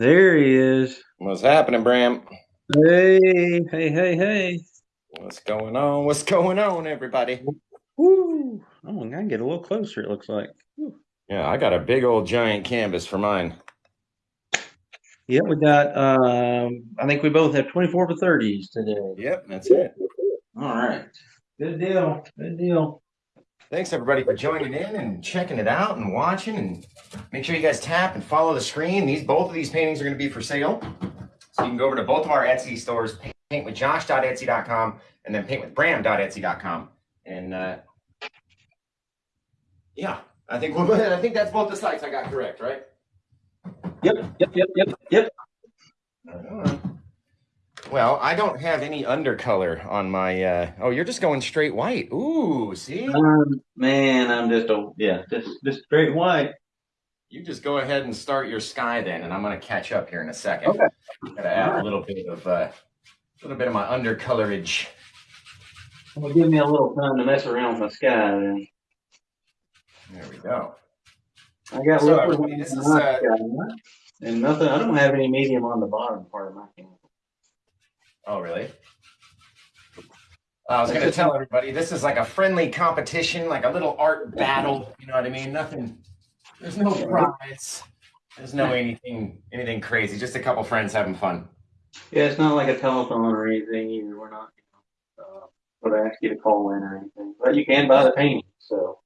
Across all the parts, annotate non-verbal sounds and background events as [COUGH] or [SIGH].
There he is. What's happening, Bram? Hey, hey, hey, hey. What's going on? What's going on, everybody? Woo. Oh, I can get a little closer, it looks like. Woo. Yeah, I got a big old giant canvas for mine. Yep, we got, um, I think we both have 24 for 30s today. Yep, that's it. All right. Good deal. Good deal. Thanks, everybody, for joining in and checking it out and watching. And make sure you guys tap and follow the screen. These Both of these paintings are going to be for sale. So you can go over to both of our Etsy stores, paintwithjosh.etsy.com and then paintwithbram.etsy.com. And uh, yeah, I think we'll, I think that's both the sites I got correct, right? Yep, yep, yep, yep, yep. Well, I don't have any undercolor on my. Uh, oh, you're just going straight white. Ooh, see? Um, man, I'm just a yeah, just just straight white. You just go ahead and start your sky then, and I'm going to catch up here in a second. Okay. Got to add a little bit of uh, a little bit of my undercolorage. Well, give me a little time to mess around with my sky then. There we go. I got So, this is, uh, sky, and nothing. I don't have any medium on the bottom part of my camera. Oh, really? I was going to tell everybody this is like a friendly competition, like a little art battle. You know what I mean? Nothing. There's no prize. There's no anything anything crazy. Just a couple friends having fun. Yeah, it's not like a telephone or anything either. We're not, you know, uh, would ask you to call in or anything, but you can buy the painting. So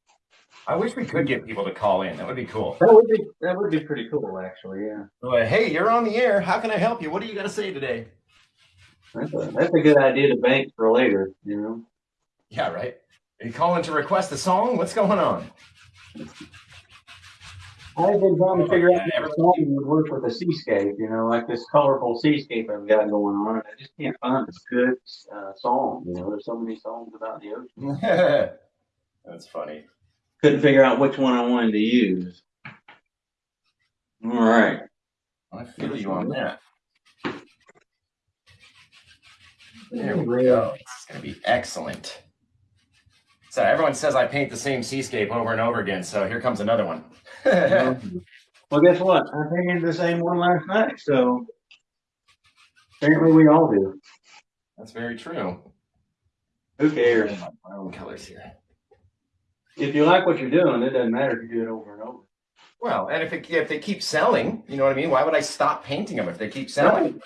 I wish we could get people to call in. That would be cool. that would be that would be pretty cool, actually. Yeah, Well, hey, you're on the air. How can I help you? What do you got to say today? That's a that's a good idea to bank for later. You know. Yeah, right. Are you calling to request a song? What's going on? I've been trying to figure out how song would work with a seascape. You know, like this colorful seascape I've got going on, I just can't find a good uh, song. You know, there's so many songs about the ocean. [LAUGHS] That's funny. Couldn't figure out which one I wanted to use. All right. I feel you on that. There we go. It's going to be excellent. So everyone says I paint the same seascape over and over again. So here comes another one. [LAUGHS] Well, guess what? I painted the same one last night, so apparently we all do. That's very true. Who cares? My own colors here. If you like what you're doing, it doesn't matter if you do it over and over. Well, and if it, if they keep selling, you know what I mean. Why would I stop painting them if they keep selling?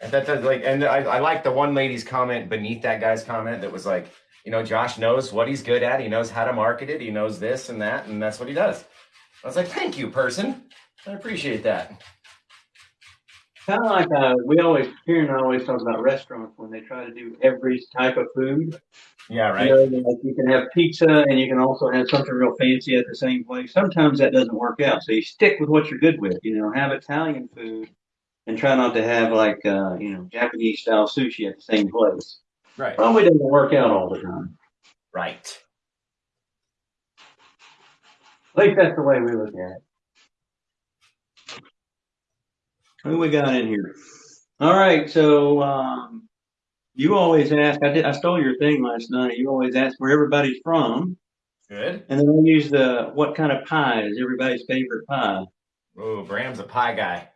And that, like, and I, I like the one lady's comment beneath that guy's comment that was like, you know, Josh knows what he's good at. He knows how to market it. He knows this and that, and that's what he does. I was like, thank you, person. I appreciate that. Kind of like uh, we always, Kieran always talk about restaurants when they try to do every type of food. Yeah, right. You, know, like you can have pizza and you can also have something real fancy at the same place. Sometimes that doesn't work out. So you stick with what you're good with. You know, have Italian food and try not to have like, uh, you know, Japanese style sushi at the same place. Right. Probably doesn't work out all the time. Right. At least that's the way we look at it. Who we got in here? All right, so um, you always ask. I did. I stole your thing last night. You always ask where everybody's from, Good. and then I use the what kind of pie is everybody's favorite pie. Oh, Bram's a pie guy.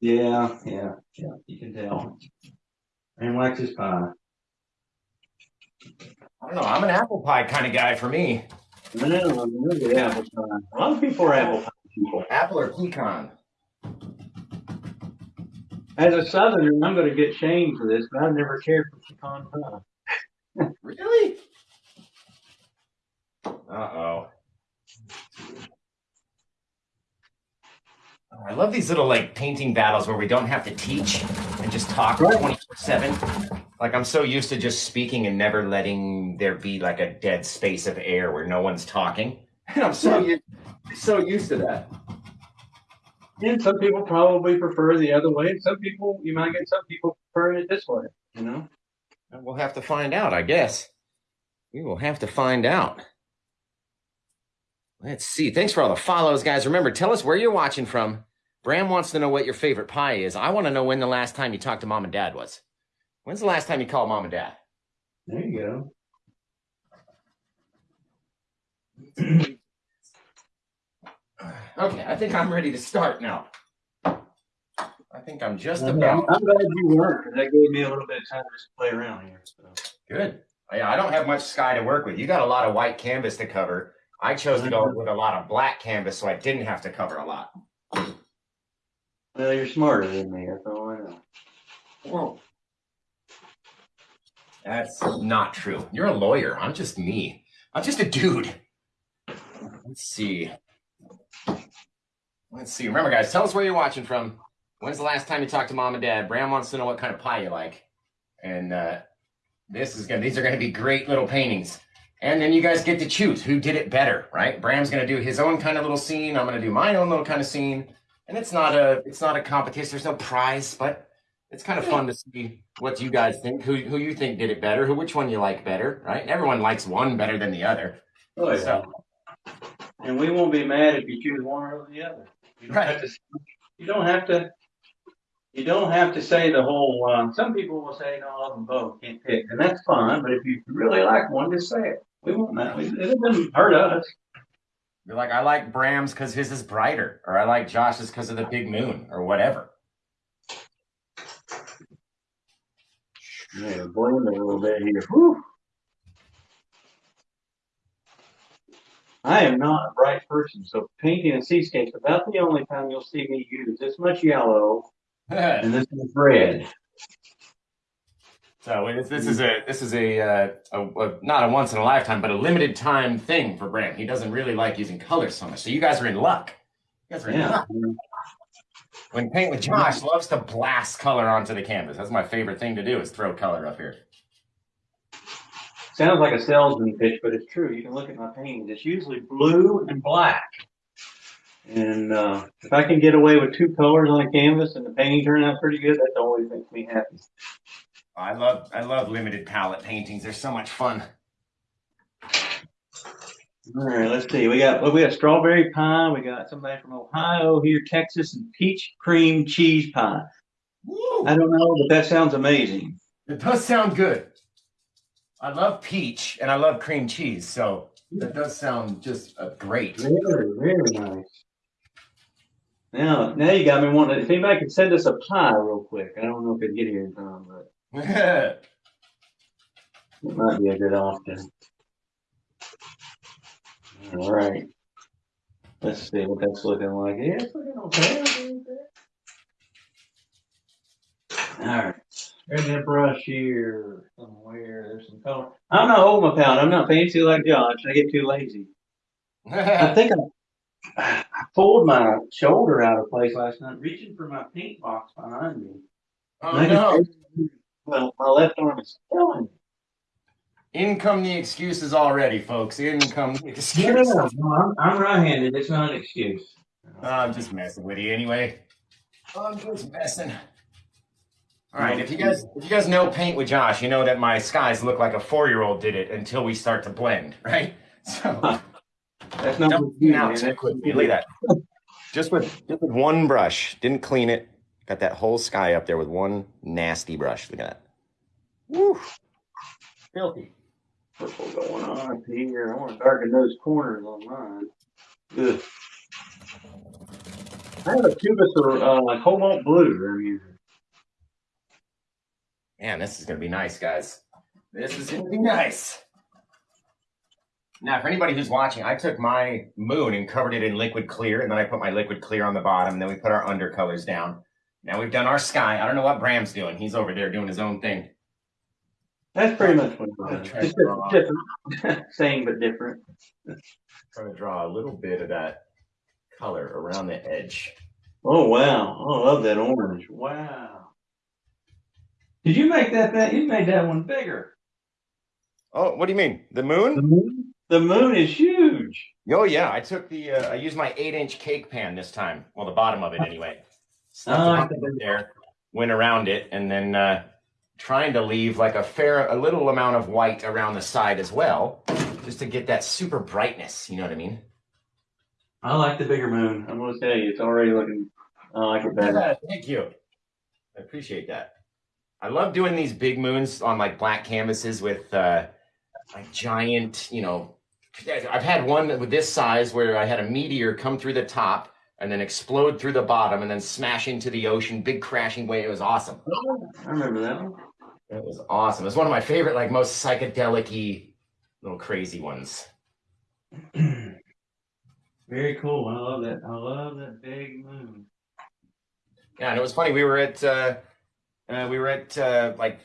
Yeah, yeah, yeah. You can tell. And likes his pie. I don't know. I'm an apple pie kind of guy for me. I know. I'm really apple pie. A lot of people are apple pie people. Apple or pecan. As a Southerner, I'm going to get shamed for this, but I've never cared for pecan pie. [LAUGHS] Really? Uh oh. Oh, I love these little like painting battles where we don't have to teach and just talk 24 7. Like I'm so used to just speaking and never letting there be like a dead space of air where no one's talking. And [LAUGHS] I'm so used, so used to that. And some people probably prefer the other way. Some people, you might get some people prefer it this way, you know? And We'll have to find out, I guess. We will have to find out. Let's see. Thanks for all the follows, guys. Remember, tell us where you're watching from. Bram wants to know what your favorite pie is. I want to know when the last time you talked to mom and dad was. When's the last time you called mom and dad? There you go. Okay, I think I'm ready to start now. I think I'm just I'm, about I'm glad you weren't, because that gave me a little bit of time to just play around here. So. good. Yeah, I don't have much sky to work with. You got a lot of white canvas to cover. I chose to go with a lot of black canvas, so I didn't have to cover a lot. Well, you're smarter than me. That's all I know. Whoa. That's not true. You're a lawyer. I'm just me. I'm just a dude. Let's see. Let's see. Remember, guys, tell us where you're watching from. When's the last time you talked to mom and dad? Bram wants to know what kind of pie you like. And uh, this is gonna these are gonna be great little paintings. And then you guys get to choose who did it better, right? Bram's gonna do his own kind of little scene. I'm gonna do my own little kind of scene. And it's not a it's not a competition, there's no prize, but it's kind of fun to see what you guys think, who who you think did it better, who which one you like better, right? Everyone likes one better than the other. Oh, yeah. So And we won't be mad if you choose one or the other. You don't Right. have to. You don't have to. You don't have to say the whole. Um, some people will say, "No, I love them both. Can't pick," and that's fine. But if you really like one, just say it. We won't mind. It doesn't hurt us. you're like, I like Bram's because his is brighter, or I like Josh's because of the big moon, or whatever. Yeah, blend a little bit here. Whew. I am not a bright person, so painting a seascape is about the only time you'll see me use this much yellow [LAUGHS] and this much red. So this is a this is a, uh, a, a not a once in a lifetime, but a limited time thing for Bram. He doesn't really like using colors so much. So you guys are in luck. You guys are in Yeah. luck. When paint with Josh loves to blast color onto the canvas. That's my favorite thing to do is throw color up here. Sounds like a salesman pitch, but it's true. You can look at my paintings. It's usually blue and black. And uh, if I can get away with two colors on a canvas and the painting turns out pretty good, that always makes me happy. I love I love limited palette paintings. They're so much fun. All right, let's see. We got well, we got strawberry pie. We got somebody from Ohio here, Texas, and peach cream cheese pie. Woo! I don't know, but that sounds amazing. It does sound good. I love peach and I love cream cheese, so that does sound just uh, great. Very, very nice. Now, now you got me wanting. If anybody could send us a pie real quick, I don't know if it'd get here in time, but it might be a good option. All right. Let's see what that's looking like. Yeah, it's looking okay. All right. There's that brush here somewhere. There's some color. I'm not holding my palette. I'm not fancy like Josh. I get too lazy. I [LAUGHS] think I, I pulled my shoulder out of place last night, reaching for my paint box behind me. oh no. Just- Well, my left arm is killing me. In come the excuses already, folks. In come the No, excuses. no, no, I'm, I'm right-handed. It's not an excuse. Uh, I'm just messing with you anyway. I'm just messing. All right, if you guys if you guys know paint with Josh, you know that my skies look like a four year old did it until we start to blend, right? [LAUGHS] So That's not don't what you clean out man. too That's quickly. Look at that. Just with just with one brush, didn't clean it. Got that whole sky up there with one nasty brush. Look at that. Woo. Filthy. purple going on up here. I want to darken those corners on mine. Good. I have a Cubus or uh, cobalt blue that I'm using. Man, this is gonna be nice, guys. This is gonna be nice. Now, for anybody who's watching, I took my moon and covered it in liquid clear, and then I put my liquid clear on the bottom, and then we put our undercolors down. Now we've done our sky. I don't know what Bram's doing. He's over there doing his own thing. That's pretty much what I'm I'm trying. Just to draw. different. [LAUGHS] Same but different. Trying to draw a little bit of that color around the edge. Oh wow! Oh, I love that orange. Wow. Did you make that? That you made that one bigger. Oh, what do you mean? The moon? The moon? moon. The moon is huge. Oh yeah, I took the uh, I used my eight inch cake pan this time. Well, the bottom of it anyway. Stuck Oh, I there, went around it, and then uh, trying to leave like a fair, a little amount of white around the side as well, just to get that super brightness. You know what I mean? I like the bigger moon. I'm gonna tell you, it's already looking. I like it better. Yeah, thank you. I appreciate that. I love doing these big moons on like black canvases with uh, like giant, you know. I've had one with this size where I had a meteor come through the top, and then explode through the bottom and then smash into the ocean, big crashing wave. It was awesome. I remember that one. It was awesome. It was one of my favorite, like most psychedelic little crazy ones. [CLEARS THROAT] Very cool. I love that. I love that big moon. Yeah, and it was funny. We were at uh, uh, we were at uh, like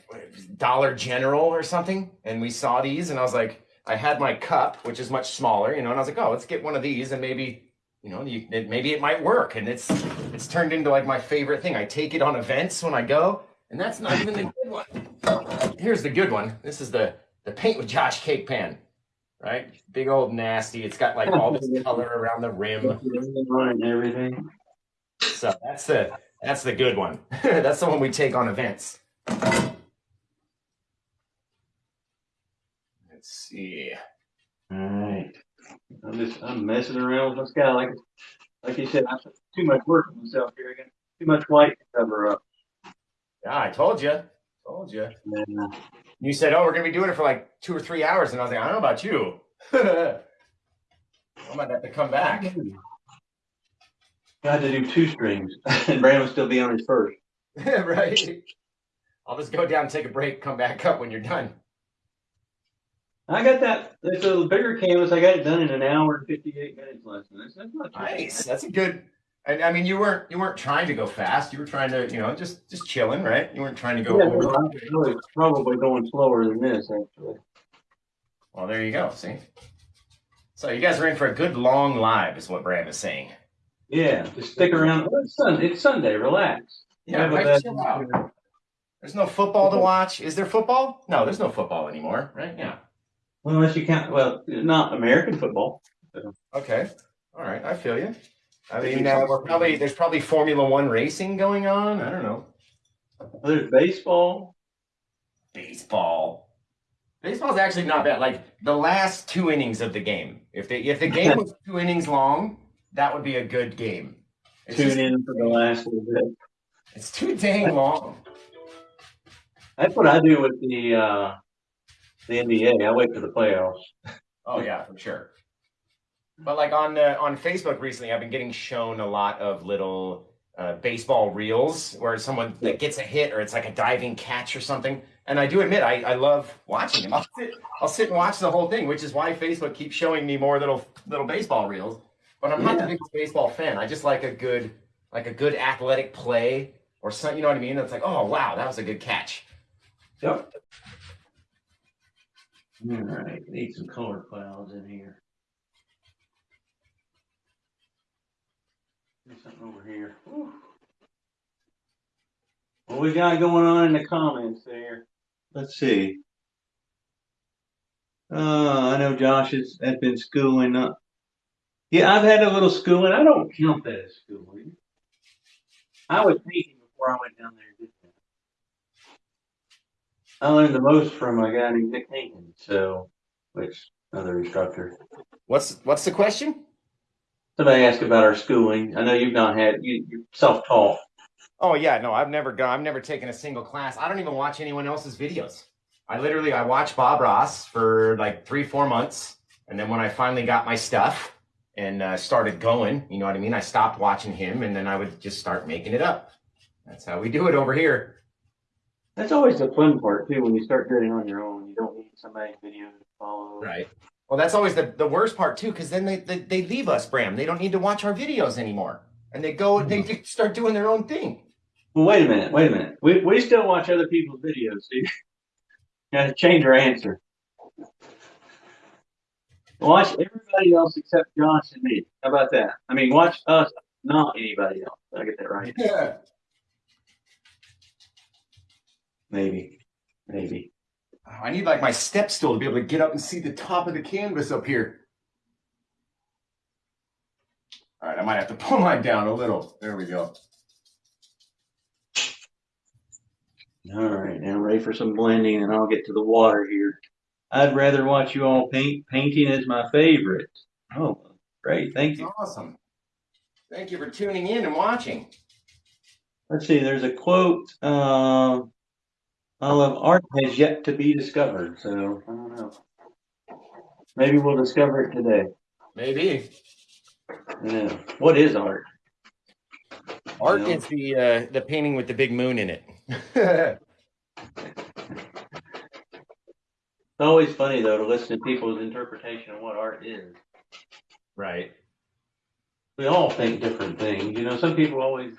Dollar General or something, and we saw these, and I was like, I had my cup, which is much smaller, you know, and I was like, oh, let's get one of these, and maybe, you know, you, it, maybe it might work, and it's it's turned into like my favorite thing. I take it on events when I go, and that's not even the [LAUGHS] good one. Here's the good one. This is the the paint with Josh cake pan, right? Big old nasty. It's got like all this color around the rim. [LAUGHS] And everything. So that's the that's the good one. [LAUGHS] that's the one we take on events. Let's see. All right. I'm just I'm messing around with this guy like like you said. I'm too much work for myself here again. Too much white to cover up. Yeah, I told you. Told you. You said, "Oh, we're gonna be doing it for like two or three hours," and I was like, "I don't know about you. [LAUGHS] I might have to come back." I had to do two strings, [LAUGHS] and Brandon will still be on his first. [LAUGHS] right. I'll just go down take a break. Come back up when you're done. I got that. It's a bigger canvas. I got it done in an hour and fifty-eight minutes less than this. That's not too bad. Nice. That's a good. And I mean, you weren't you weren't trying to go fast. You were trying to, you know, just just chilling, right? You weren't trying to go Yeah, over. I'm really probably going slower than this actually. Well, there you go. See. So you guys are in for a good long live, is what Brad is saying. Yeah, just stick around. Well, it's, Sun, it's Sunday. Relax. Yeah, right, chill out. There's no football to watch. Is there football? No, there's no football anymore, right? Yeah. Well, unless you count. Well, not American football. Okay. All right. I feel you. I mean, uh, we're probably there's probably Formula One racing going on. I don't know. There's baseball. Baseball. Baseball's actually not bad. Like the last two innings of the game. If the if the [LAUGHS] game was two innings long, that would be a good game. It's, Tune just- in for the last little bit. it's too dang long. That's what I do with the uh, the NBA. I wait for the playoffs. Oh yeah, for sure. But like on uh, on Facebook recently, I've been getting shown a lot of little uh, baseball reels where someone that gets a hit or it's like a diving catch or something. And I do admit, I, I love watching them. I'll sit, I'll sit and watch the whole thing, which is why Facebook keeps showing me more little little baseball reels. But I'm not the biggest baseball fan. I just like a good like a good athletic play or something. You know what I mean? It's like, oh wow, that was a good catch. Yep. All right, need some color clouds in here. There's something over here. Whew. What we got going on in the comments there? Let's see. Uh, I know Josh has, has been schooling up. Yeah, I've had a little schooling. I don't count that as schooling. I was thinking before I went down there. I learned the most from a guy named Nick Hankins, so which another instructor. What's what's the question? Somebody asked about our schooling. I know you've not had you you self taught. Oh yeah, no, I've never gone. I've never taken a single class. I don't even watch anyone else's videos. I literally I watched Bob Ross for like three, four months, and then when I finally got my stuff and uh, started going, you know what I mean. I stopped watching him, and then I would just start making it up. That's how we do it over here. That's always the fun part too when you start doing it on your own. You don't need somebody's video to follow. Right. Well, that's always the, the worst part too, because then they, they they leave us, Bram. They don't need to watch our videos anymore, and they go and they mm-hmm. [LAUGHS] start doing their own thing. Well, wait a minute. Wait a minute. We we still watch other people's videos. So got to change our answer. Watch everybody else except Josh and me. How about that? I mean, watch us, not anybody else. Did I get that right? Yeah. Maybe. Maybe. I need like my step stool to be able to get up and see the top of the canvas up here. All right, I might have to pull mine down a little. There we go. All right, now ready for some blending, and I'll get to the water here. I'd rather watch you all paint. Painting is my favorite. Oh, great! Thank you. Awesome. Thank you for tuning in and watching. Let's see. There's a quote. Uh, Olive art has yet to be discovered, so I don't know. Maybe we'll discover it today. Maybe. Yeah. What is art? Art You know? is the uh, the painting with the big moon in it. [LAUGHS] It's always funny though to listen to people's interpretation of what art is. right. We all think different things. You know, some people always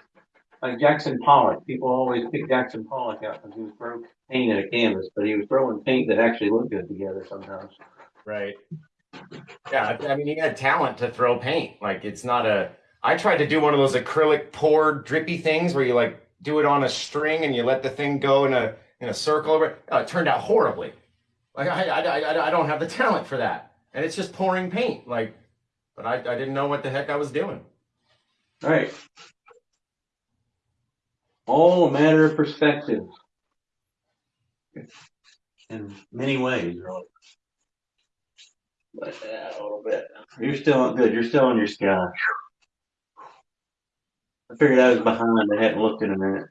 like Jackson Pollock. People always pick Jackson Pollock out because he was throwing paint at a canvas, but he was throwing paint that actually looked good together sometimes. Right. Yeah, I mean, he had talent to throw paint. Like, it's not a. I tried to do one of those acrylic pour drippy things where you like do it on a string and you let the thing go in a in a circle over. it. Oh, it turned out horribly. Like, I, I, I, I don't have the talent for that, and it's just pouring paint. Like, but I, I didn't know what the heck I was doing. Right. All a matter of perspective. In many ways, really. But yeah, a little bit. You're still good. You're still on your sky. I figured I was behind. I hadn't looked in a minute.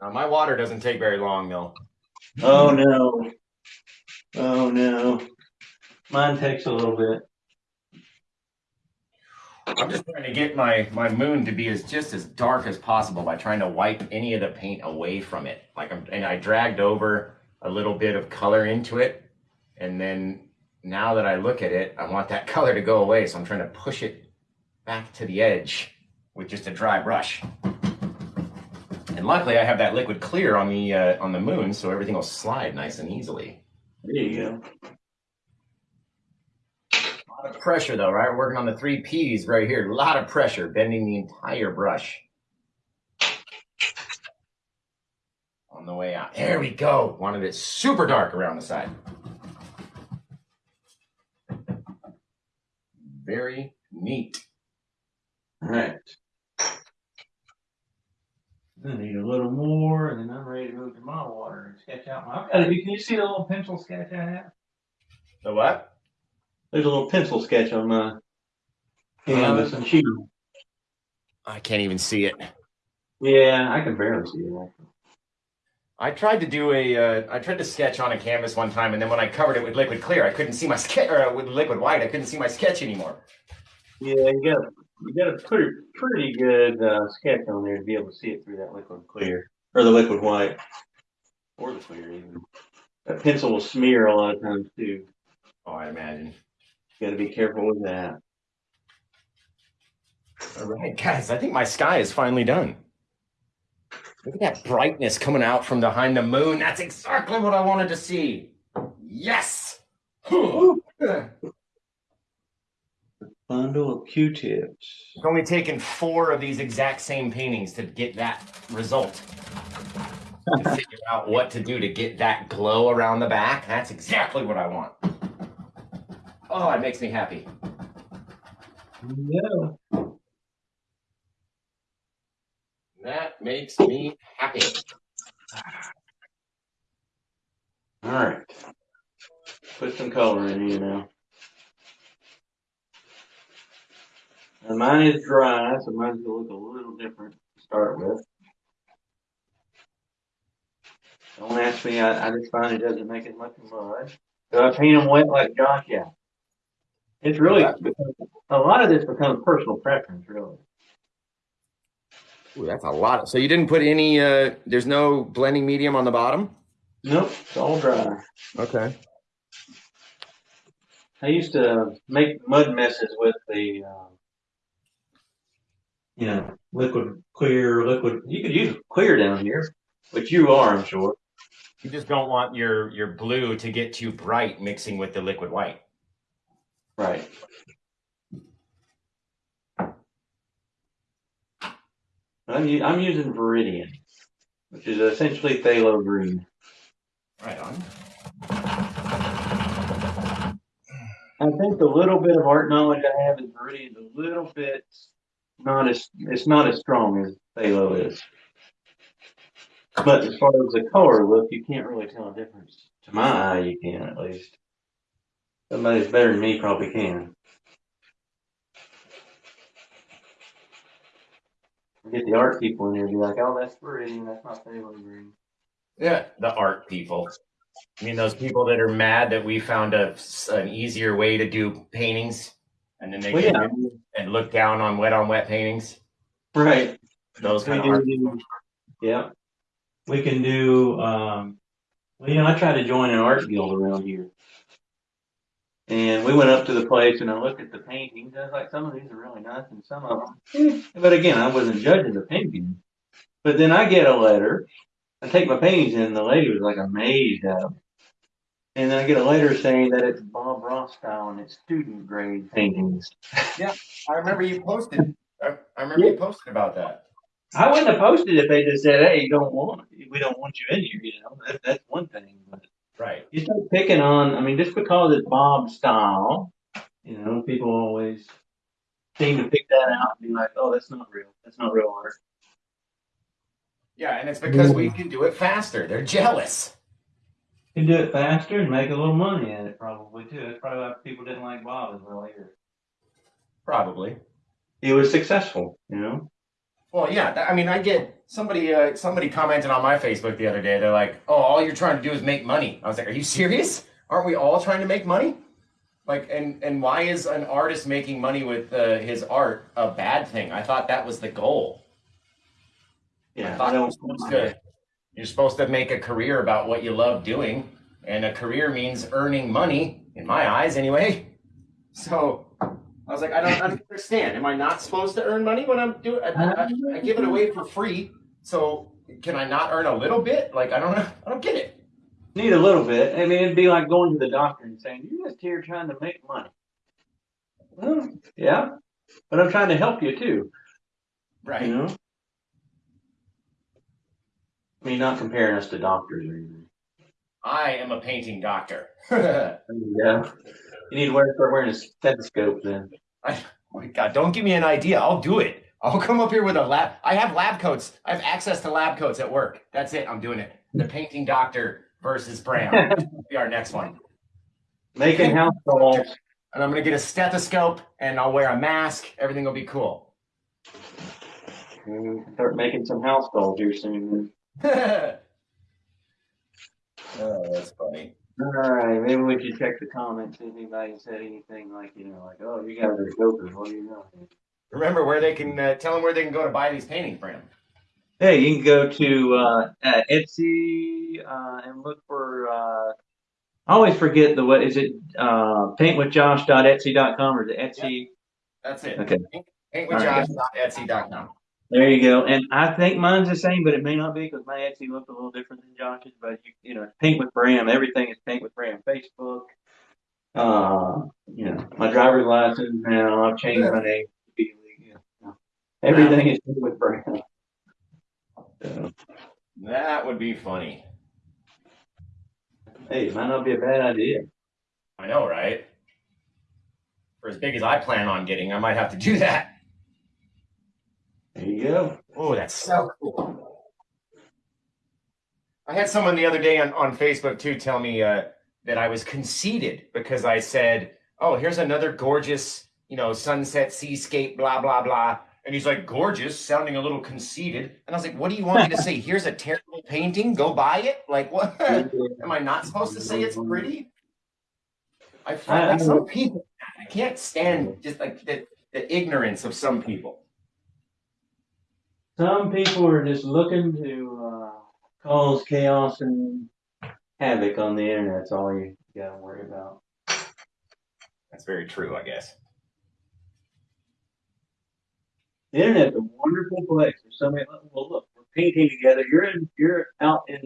Uh, my water doesn't take very long though. Oh no. Oh no. Mine takes a little bit. I'm just trying to get my my moon to be as just as dark as possible by trying to wipe any of the paint away from it. Like I'm, and I dragged over a little bit of color into it, and then now that I look at it, I want that [LAUGHS] color to go away. So I'm trying to push it back to the edge with just a dry brush. And luckily, I have that liquid clear on the uh, on the moon, so everything will slide nice and easily. There you go. A lot of pressure though, right? We're working on the three P's right here. A lot of pressure, bending the entire brush. On the way out. There we go. Wanted it super dark around the side. Very neat. All right. I need a little more, and then I'm ready to move to my water and sketch out my. To, can you see the little pencil sketch I have? The what? There's a little pencil sketch on my canvas and sheet. I can't even see it. Yeah, I can barely see it. I tried to do a, uh, I tried to sketch on a canvas one time, and then when I covered it with liquid clear, I couldn't see my sketch, or uh, with liquid white, I couldn't see my sketch anymore. Yeah, you got you got a pretty pretty good uh, sketch on there to be able to see it through that liquid clear or the liquid white or the clear even. That pencil will smear a lot of times too. Oh, I imagine. You got to be careful with that. All right, guys, I think my sky is finally done. Look at that brightness coming out from behind the moon. That's exactly what I wanted to see. Yes. it's Bundle of Q-tips. It's only taken four of these exact same paintings to get that result. To figure out what to do to get that glow around the back. That's exactly what I want. Oh, it makes me happy. Yeah. That makes me happy. All right. Put some color in here now. And mine is dry, so mine's gonna look a little different to start with. Don't ask me, I, I just find it doesn't make as much mud. Do I paint them wet like Josh? Yeah. It's really, a lot of this becomes personal preference, really. Ooh, that's a lot. Of, So you didn't put any, uh, there's no blending medium on the bottom? Nope, it's all dry. Okay. I used to make mud messes with the, um, you know, liquid clear, liquid. You could use clear down here, but you are, I'm sure. You just don't want your, your blue to get too bright mixing with the liquid white. Right. I'm, u- I'm using Viridian, which is essentially phthalo green. Right on. I think the little bit of art knowledge I have in Viridian is a little bit not as it's not as strong as phthalo is. But as far as the color look, you can't really tell a difference. To my eye, you can at least. Somebody that's better than me probably can. Get the art people in here and be like, "Oh, that's Viridian. That's not phthalo green." Yeah, the art people. I mean, those people that are mad that we found a, an easier way to do paintings, and then they Well, yeah, and look down on wet on wet paintings. right. those We kind of art. do, yeah. We can do, um, well, you know, I try to join an art guild around here. And we went up to the place and I looked at the paintings. I was like, some of these are really nice and some of them. But again, I wasn't judging the painting. But then I get a letter. I take my paintings in. And the lady was like amazed at them. And then I get a letter saying that it's Bob Ross style and it's student grade paintings. Yeah, I remember you posted. I, I remember you posted about that. I wouldn't have posted if they just said, "Hey, you don't want, we don't want you in here." You know, that, that's one thing. But Right. you start picking on. I mean, just because it's Bob style, you know, people always seem to pick that out and be like, "Oh, that's not real. That's not real art." Yeah, and it's because we can do it faster. They're jealous. You can do it faster and make a little money at it, probably too. That's probably why people didn't like Bob as well either. Probably. He was successful, you know. Well, yeah. I mean, I get somebody. Uh, somebody commented on my Facebook the other day. They're like, "Oh, all you're trying to do is make money." I was like, "Are you serious? Aren't we all trying to make money?" Like, and and why is an artist making money with uh, his art a bad thing? I thought that was the goal. I Yeah, thought I supposed to, you're supposed to make a career about what you love doing, and a career means earning money, in my eyes, anyway. So I was like, I don't, I [LAUGHS] don't understand. Am I not supposed to earn money when I'm doing? I, I, I give it away for free. So can I not earn a little bit? Like I don't know. I don't get it. Need a little bit. I mean, it'd be like going to the doctor and saying, "You're just here trying to make money." Well, yeah, but I'm trying to help you too. Right. You know. I mean, not comparing us to doctors or anything. I am a painting doctor. [LAUGHS] Yeah. You need to wear, start wearing a stethoscope then. Oh my God, don't give me an idea. I'll do it. I'll come up here with a lab. I have lab coats. I have access to lab coats at work. That's it. I'm doing it. The painting doctor versus Bram. [LAUGHS] Be our next one. Making house calls. And I'm going to get a stethoscope and I'll wear a mask. Everything will be cool. Mm, Start making some house calls here soon. [LAUGHS] [LAUGHS] oh, that's funny. All right, maybe we should check the comments. Anybody said anything like, you know, like, "Oh, you guys are jokers." What do you know? Remember where they can uh, tell them where they can go to buy these paintings, Bram. Hey, you can go to uh, Etsy uh, and look for. Uh, I always forget the what is it? Uh, paintwithjosh.etsy.com or the Etsy? That's it. Okay. Paintwithjosh.etsy.com. There you go. And I think mine's the same, but it may not be because my Etsy looks a little different than Josh's. But you, you know, it's Paint with Bram. Everything is Paint with Bram. Facebook. Uh, you know, my driver's license now. I've changed my name. Everything is with. So, That would be funny. hey, it might not be a bad idea. I know, right? For as big as I plan on getting, I might have to do that. There you go. Oh, that's so cool. I had someone the other day on, on Facebook too tell me uh, that I was conceited because I said, "Oh, here's another gorgeous, you know, sunset seascape, blah blah blah." And he's like, "Gorgeous," sounding a little conceited. And I was like, "What do you want me to say? [LAUGHS] Here's a terrible painting. Go buy it." Like, what? [LAUGHS] Am I not supposed to say it's pretty? I find like some people, I can't stand just like the, the ignorance of some people. Some people are just looking to uh, cause chaos and havoc on the internet. That's all you got to worry about. That's very true, I guess. The internet's a wonderful place. There's somebody. Oh, well, look, we're painting together. You're in. You're out in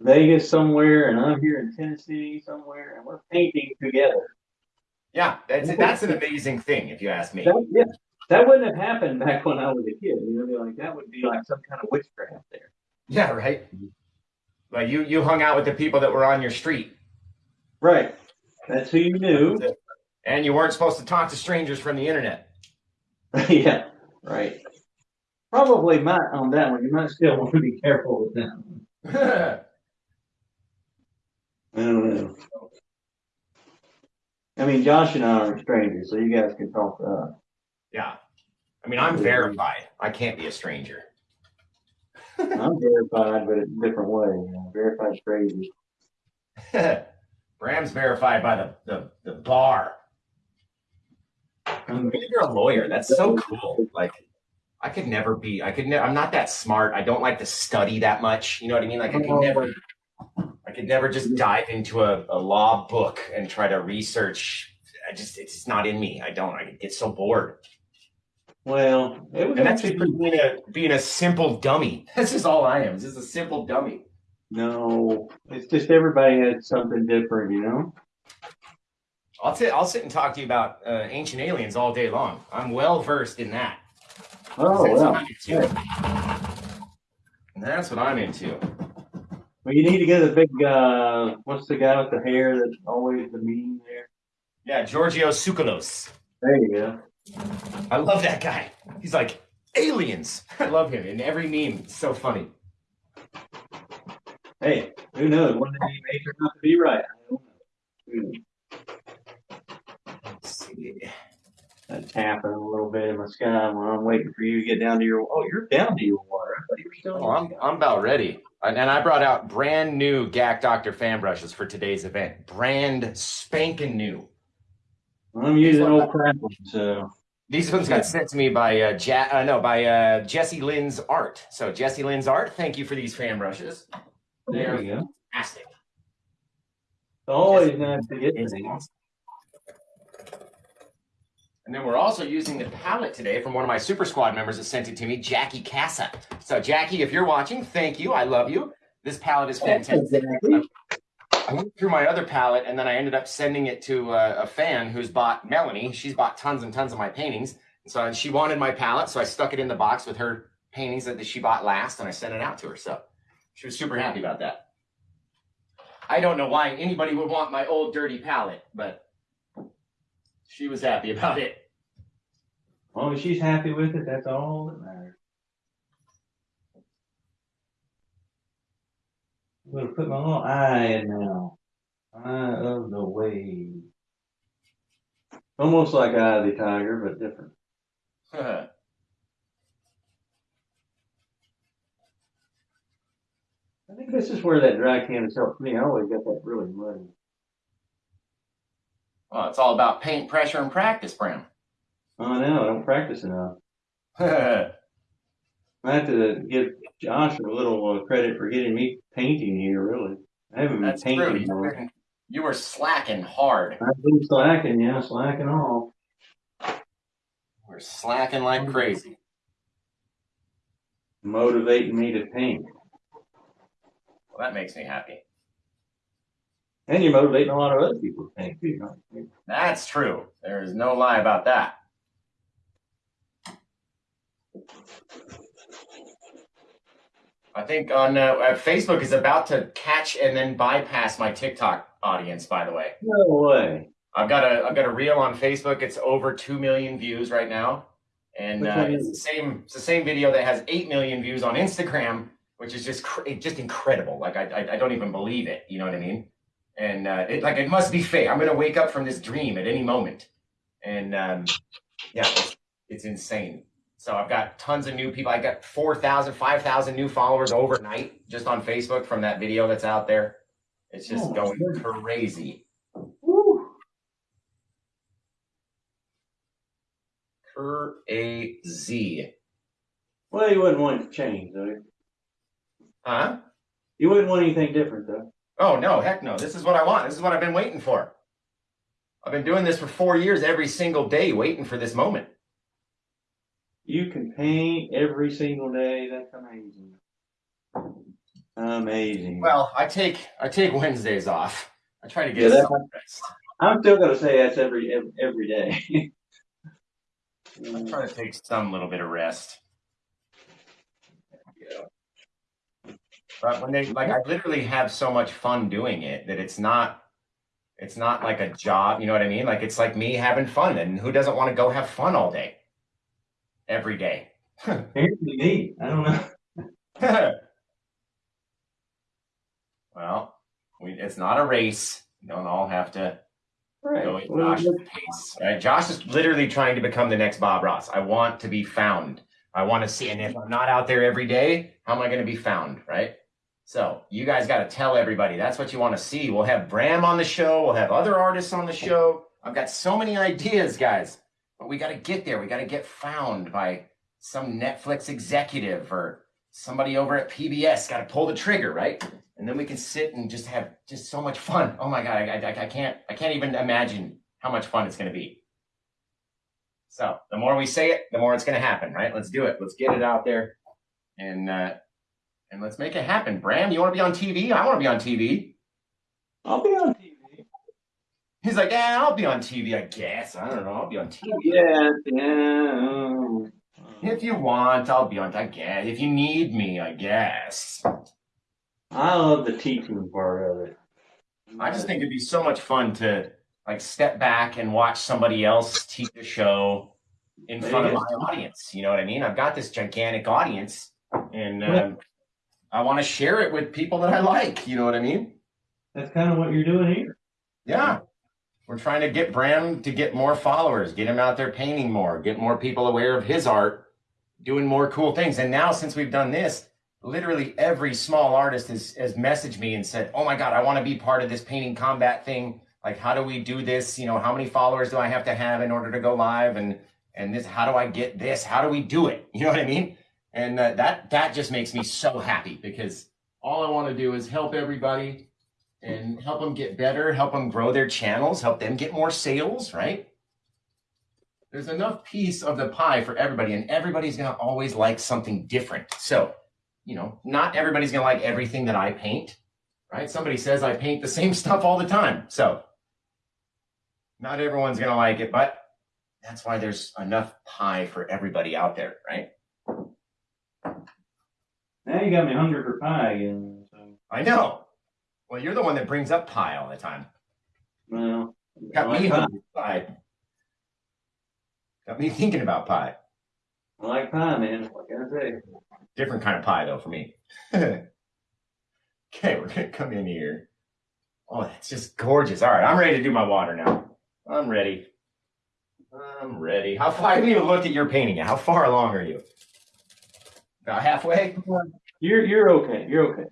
Vegas somewhere, and I'm here in Tennessee somewhere, and we're painting together. Yeah, that's that's an amazing thing, if you ask me. That, yeah, that wouldn't have happened back when I was a kid. You know, be like that would be like some kind of witchcraft there. Yeah, right. Like you, you hung out with the people that were on your street, Right. That's who you knew. and you weren't supposed to talk to strangers from the internet. [LAUGHS] yeah. Right. Probably might on that one. You might still want to be careful with that one. [LAUGHS] I don't know. I mean, Josh and I are strangers, so you guys can talk to us. yeah, I mean, I'm verified. I can't be a stranger. [LAUGHS] I'm verified, but in a different way. You know, verified strangers. [LAUGHS] Bram's verified by the the, the bar. I'm you're a lawyer. That's so cool. Like, I could never be. I could. Ne- I'm not that smart. I don't like to study that much. You know what I mean? Like I could never. I could never just dive into a, a law book and try to research. I just it's not in me. I don't. I get so bored. Well, it was And that's just being a being a simple dummy. [LAUGHS] That's just all I am. Just a simple dummy. no. It's just everybody had something different, you know. I'll sit. I'll sit and talk to you about uh, ancient aliens all day long. I'm well versed in that. Oh That's what well. I'm into. And That's what I'm into. Well, you need to get a big. uh What's the guy with the hair that's always the meme there? Yeah, Giorgio Tsoukalos. There you go. I love that guy. He's like aliens. [LAUGHS] I love him in every meme. It's so funny. Hey, who knows? One day he may turn out to be right. I don't know. Who knows? Let's see. I'm tapping a little bit in the sky while I'm waiting for you to get down to your. Oh, you're down to your water. I thought you were still. Oh, I'm, I'm about ready. And I brought out brand new GAC Dr. fan brushes for today's event. Brand spanking new. I'm using old crap so. These ones got sent to me by uh, ja- uh no by uh, Jesse Lynn's Art. So Jesse Lynn's Art, thank you for these fan brushes. There you go. Fantastic. It's always nice to get things. And then we're also using the palette today from one of my Super Squad members that sent it to me, Jackie Casa. So Jackie, if you're watching, thank you. I love you. This palette is fantastic. I went through my other palette and then I ended up sending it to a, a fan who's bought Melanie. She's bought tons and tons of my paintings. And so she wanted my palette, so I stuck it in the box with her paintings that she bought last and I sent it out to her. So she was super happy about that. I don't know why anybody would want my old dirty palette, but she was happy about it. As long as she's happy with it, that's all that matters. I'm gonna put my little eye in now. Eye of the wave. Almost like Eye of the Tiger, but different. [LAUGHS] I think this is where that dry can canvas helps me. I always got that really muddy. Well, it's all about paint pressure and practice, Bram. Oh, I know. I don't practice enough. [LAUGHS] I have to give Josh a little uh, credit for getting me painting here, really. I haven't been That's true. painting. Were, you were slacking hard. I've been slacking, yeah, slacking off. We're slacking like crazy. Motivating me to paint. Well, that makes me happy. And you're motivating a lot of other people to paint too. Huh? That's true. There is no lie about that. I think on uh, uh, Facebook is about to catch and then bypass my TikTok audience. By the way, No way. I've got a I've got a reel on Facebook. It's over two million views right now, and uh, it's the same it's the same video that has eight million views on Instagram, which is just just incredible. Like I, I I don't even believe it. You know what I mean? And uh, it like it must be fake. I'm gonna wake up from this dream at any moment, and um, yeah, it's, it's insane. So I've got tons of new people. I got 4,000, 5,000 new followers overnight just on Facebook from that video that's out there. It's just Oh, going crazy. Woo. Crazy. Well, you wouldn't want it to change, though. Huh? You wouldn't want anything different, though. Oh, no, heck no. This is what I want. This is what I've been waiting for. I've been doing this for four years every single day, waiting for this moment. You can paint every single day. That's amazing. Amazing. Well, I take I take Wednesdays off. I try to get that- some rest. I'm still gonna say that's every every, every day. I try to take some little bit of rest. But when they like, I literally have so much fun doing it that it's not, it's not like a job. You know what I mean? Like it's like me having fun, and who doesn't want to go have fun all day, every day? [LAUGHS] Apparently neat. I don't know. [LAUGHS] well, we, it's not a race. You don't all have to Right. go at Josh's pace. Right? Josh is literally trying to become the next Bob Ross. I want to be found. I want to see, and if I'm not out there every day, how am I going to be found? Right. So you guys got to tell everybody that's what you want to see. We'll have Bram on the show. We'll have other artists on the show. I've got so many ideas, guys, but we got to get there. We got to get found by some Netflix executive or somebody over at PBS got to pull the trigger, right? And then we can sit and just have just so much fun. Oh my god, I, I, I can't I can't even imagine how much fun it's going to be. So the more we say it, the more it's going to happen, right? Let's do it. Let's get it out there, and uh, and let's make it happen. Bram, you want to be on TV? I want to be on TV. I'll be on TV. He's like, yeah, I'll be on TV. I guess I don't know. I'll be on TV. Yeah, yeah. If you want, I'll be on. I guess if you need me, I guess. I love the teaching part of it. I just think it'd be so much fun to like step back and watch somebody else teach a show in front of my audience. You know what I mean? I've got this gigantic audience, and um, I want to share it with people that I like. You know what I mean? That's kind of what you're doing here. Yeah. We're trying to get Bram to get more followers, get him out there painting more, get more people aware of his art, doing more cool things. And now, since we've done this, literally every small artist has, has messaged me and said, Oh my God, I want to be part of this painting combat thing. Like, how do we do this? You know, how many followers do I have to have in order to go live? And, and this, how do I get this? How do we do it? [LAUGHS] You know what I mean? And uh, that, that just makes me so happy because all I want to do is help everybody and help them get better, help them grow their channels, help them get more sales, right? There's enough piece of the pie for everybody, and everybody's gonna always like something different. So, you know, not everybody's gonna like everything that I paint, right? Somebody says I paint the same [LAUGHS] stuff all the time. So, not everyone's gonna like it, but that's why there's enough pie for everybody out there, right? Now you got me hungry for pie again. So, I know. Well, you're the one that brings up pie all the time. well, Got like me pie. hungry for pie. Got me thinking about pie. I like pie, man. What can I say? Different kind of pie though for me. [LAUGHS] okay, we're gonna come in here. Oh, that's just gorgeous. All right, I'm ready to do my water now. I'm ready. I'm ready. How far? I haven't even looked at your painting yet. How far along are you? About halfway. [LAUGHS] You're you're okay. You're okay.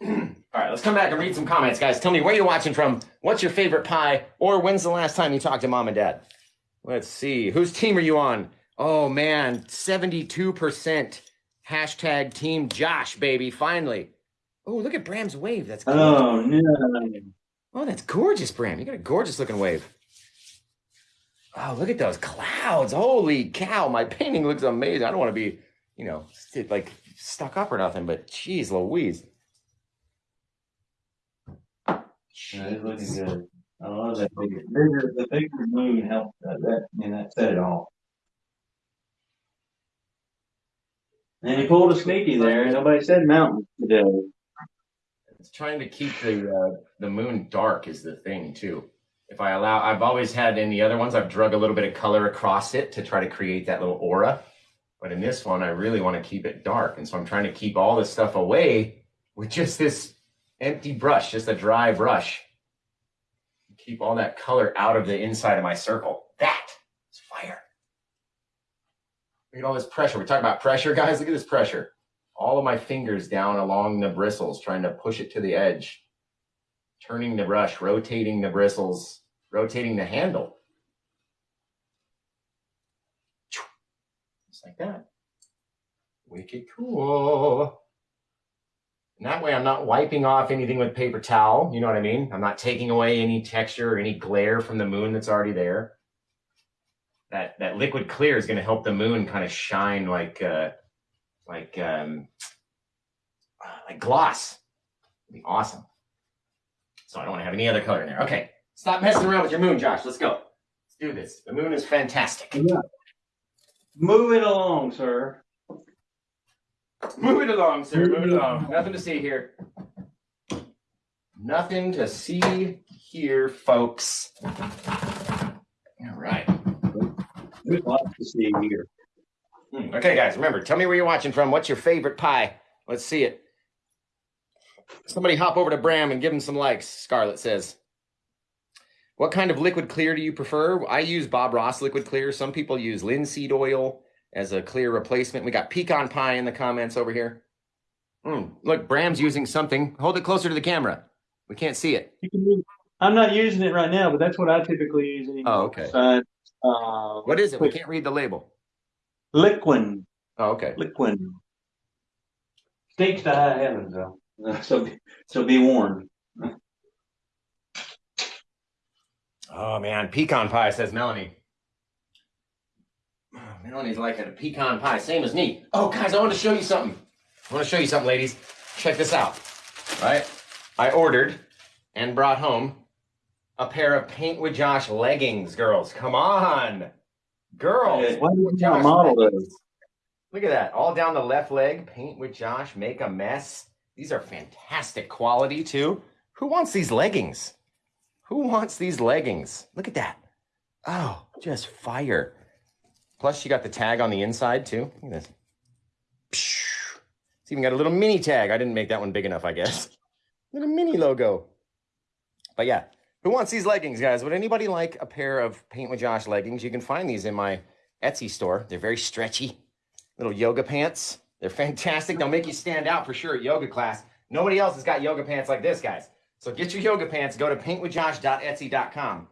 [CLEARS THROAT] All right, let's come back and read some comments, guys. Tell me where you're watching from. What's your favorite pie? Or when's the last time you talked to mom and dad? Let's see. Whose team are you on? Oh man, 72% hashtag team Josh, baby. Finally. Oh, look at Bram's wave. That's gorgeous. Oh no. Oh, that's gorgeous, Bram. You got a gorgeous looking wave. Oh, look at those clouds. Holy cow. My painting looks amazing. I don't want to be, you know, like stuck up or nothing, but geez, Louise. Yeah, it's looking good. I love that bigger, bigger the bigger moon helped that, that I mean that said it all. And he pulled a sneaky there. Nobody said mountain today. It's trying to keep the uh, the moon dark is the thing too. If I allow, I've always had in the other ones, I've drug a little bit of color across it to try to create that little aura. But in this one, I really want to keep it dark, and so I'm trying to keep all this stuff away with just this empty brush, just a dry brush. Keep all that color out of the inside of my circle. That is fire. Look at all this pressure. We talk about pressure, guys. Look at this pressure all of my fingers down along the bristles, trying to push it to the edge, turning the brush, rotating the bristles, rotating the handle. Like that. Wicked cool. And that way I'm not wiping off anything with paper towel. You know what I mean? I'm not taking away any texture or any glare from the moon that's already there. That that liquid clear is going to help the moon kind of shine like uh, like um, uh, like gloss. It'd be awesome. So I don't want to have any other color in there. Okay, stop messing around with your moon, Josh. Let's go. Let's do this. The moon is fantastic. Move it along, sir. Move it along, sir. Move it along. Nothing to see here. Nothing to see here, folks. All right. There's lots to see here. Hmm, Okay, guys, remember, tell me where you're watching from. What's your favorite pie? Let's see it. Somebody hop over to Bram and give him some likes, Scarlett says. What kind of liquid clear do you prefer? I use Bob Ross liquid clear. Some people use linseed oil as a clear replacement. We got pecan pie in the comments over here. Hmm, look, Bram's using something. Hold it closer to the camera. We can't see it. You can use, I'm not using it right now, but that's what I typically use anyway. Oh, okay. Besides, uh, What is it? We can't read the label. Liquid, Oh, okay. liquid. Stakes to high heavens, though. [LAUGHS] So, so be warned. Oh man, pecan pie says Melanie. Oh, Melanie's liking a pecan pie, same as me. Oh, guys, I want to show you something. I want to show you something, ladies. Check this out. All right, I ordered and brought home a pair of Paint with Josh leggings. Girls, come on, girls. Why do you Josh not model those? Look at that, all down the left leg. Paint with Josh, make a mess. These are fantastic quality too. Who wants these leggings? Who wants these leggings? Look at that. Oh, just fire. Plus, you got the tag on the inside too. Look at this. It's even got a little mini tag. I didn't make that one big enough, I guess. [LAUGHS] Little mini logo. But yeah, who wants these leggings, guys? Would anybody like a pair of Paint with Josh leggings? You can find these in my Etsy store. They're very stretchy. Little yoga pants. They're fantastic. They'll make you stand out for sure at yoga class. Nobody else has got yoga pants like this, guys. So get your yoga pants. Go to paintwithjosh.etsy.com.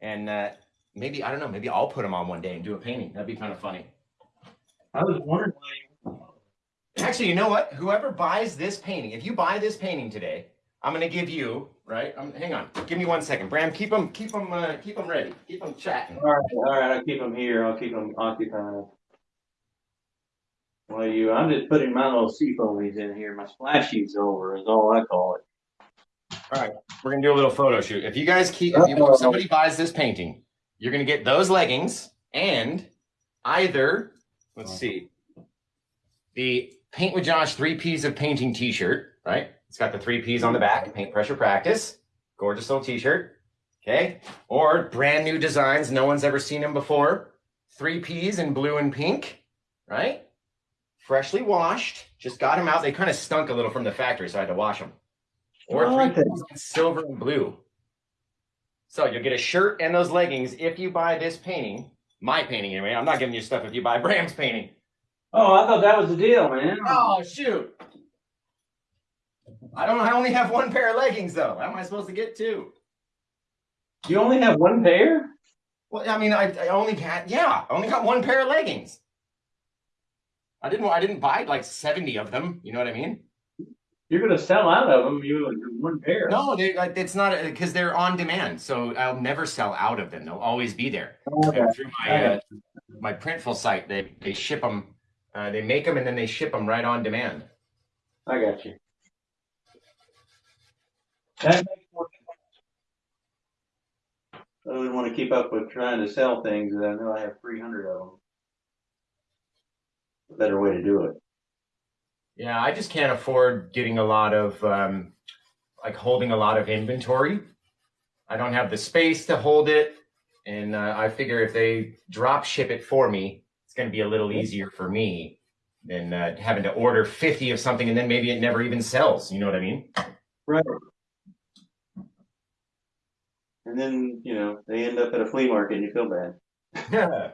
And uh, maybe, I don't know, maybe I'll put them on one day and do a painting. That'd be kind of funny. I was wondering why you. Actually, you know what? Whoever buys this painting, if you buy this painting today, I'm gonna give you right. Um, hang on, give me one second, Bram. Keep them, keep them, uh, keep them ready. Keep them chatting. All right, all right, I'll keep them here. I'll keep them occupied. Well, you, I'm just putting my little sea foamies in here. My splashies over is all I call it. All right, we're gonna do a little photo shoot. If you guys keep, if, you, oh. if somebody buys this painting, you're gonna get those leggings and either, let's see, the Paint with Josh three P's of painting T-shirt. Right? It's got the three P's on the back. Paint pressure practice. Gorgeous little T-shirt. Okay. Or brand new designs. No one's ever seen them before. Three P's in blue and pink. Right? Freshly washed. Just got them out. They kind of stunk a little from the factory, so I had to wash them. Or I three like that. P's in silver and blue. So you'll get a shirt and those leggings if you buy this painting. My painting, anyway. I'm not giving you stuff if you buy [LAUGHS] Bram's painting. Oh, I thought that was the deal, man. Oh shoot! I don't. I only have one pair of leggings though. How am I supposed to get two? You only have one pair? Well, I mean, I, I only got yeah. I only got one pair of leggings. I didn't. I didn't buy like seventy of them. You know what I mean? You're gonna sell out of them. You one pair. No, they, it's not because they're on demand. So I'll never sell out of them. They'll always be there. Okay. Through my uh, my printful site, they they ship them. Uh, they make them and then they ship them right on demand. I got you. That makes more sense. I wouldn't want to keep up with trying to sell things that I know I have three hundred of them. A better way to do it. Yeah, I just can't afford getting a lot of um, like holding a lot of inventory. I don't have the space to hold it, and uh, I figure if they drop ship it for me, it's going to be a little easier for me than uh, having to order fifty of something and then maybe it never even sells. You know what I mean? Right. And then, you know, they end up at a flea market and you feel bad. Yeah.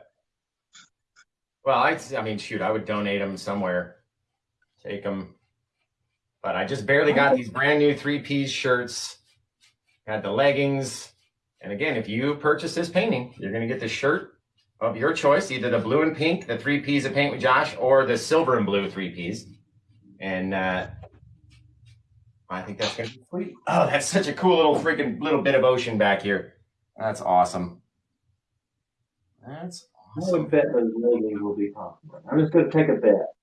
[LAUGHS] well, I, I mean, shoot, I would donate them somewhere, take them, but I just barely got these brand new three piece shirts. Had the leggings, and again, if you purchase this painting, you're gonna get the shirt of your choice, either the blue and pink, the three P's of paint with Josh, or the silver and blue three P's. And uh, I think that's gonna be sweet. Oh, that's such a cool little freaking little bit of ocean back here. That's awesome. That's I awesome. would bet those leggings will be popular. I'm just gonna take a bet.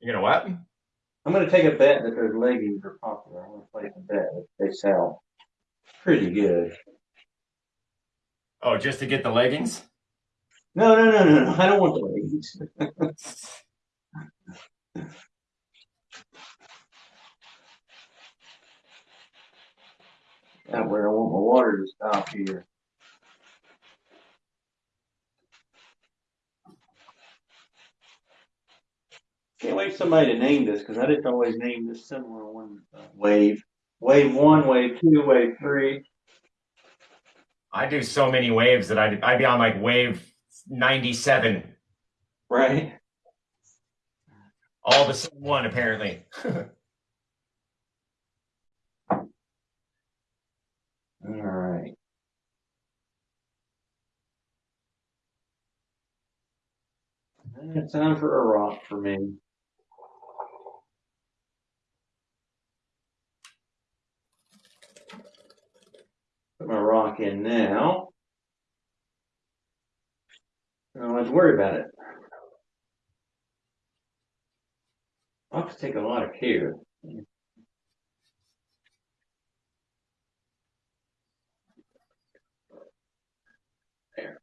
You know what? I'm gonna take a bet that those leggings are popular. I'm gonna place a bet that they sell pretty good. Oh, just to get the leggings? No, no, no, no, no. I don't want the leggings. [LAUGHS] That where I want my water to stop here. Can't wait for somebody to name this because I didn't always name this similar one. Uh, wave, wave one, wave two, wave three. I do so many waves that I'd, I'd be on like wave 97, Right. all the same one apparently. [LAUGHS] All right. It's time for a rock for me. Put my rock in now. I Don't have to worry about it. Rocks take a lot of care. There.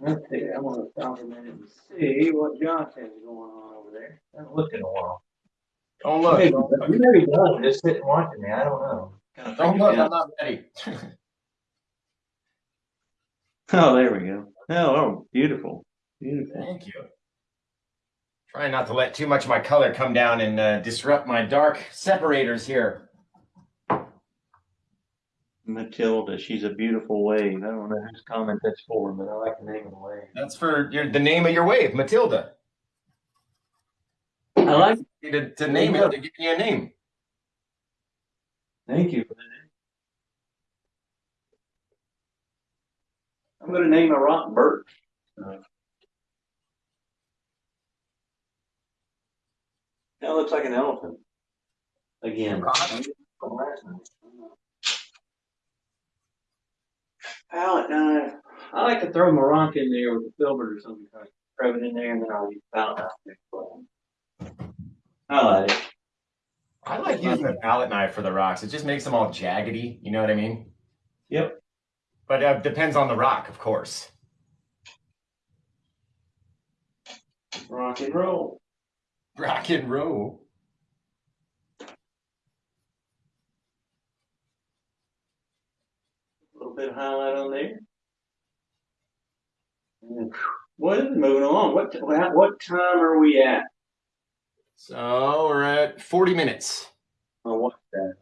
Let's see, I wanna stop a minute and see what Josh has going on over there. I haven't looked in a while. Don't look. Hey, Don't look. You may be done, just sitting watching me, I don't know. Kinda Don't look. I'm not ready. [LAUGHS] Oh, there we go. Oh, oh, beautiful, beautiful. Thank you. Trying not to let too much of my color come down and uh, disrupt my dark separators here. Matilda, she's a beautiful wave. I don't know whose comment that's for, but I like the name of the wave. That's for your, the name of your wave, Matilda. I like. To, to name it, to give you a name. Thank you for that. I'm gonna name a rock Bert. That looks like an elephant. Again. Palette knife. I like to throw my rock in there with a filbert or something, kind of throw it in there, and then I'll use palette knife. I like it. I like using a palette knife for the rocks. It just makes them all jaggedy. You know what I mean? Yep. But uh, depends on the rock, of course. Rock and roll. Rock and roll. A little bit of highlight on there. And, What is moving along? What what what time are we at? So we're at 40 minutes. I'll watch that.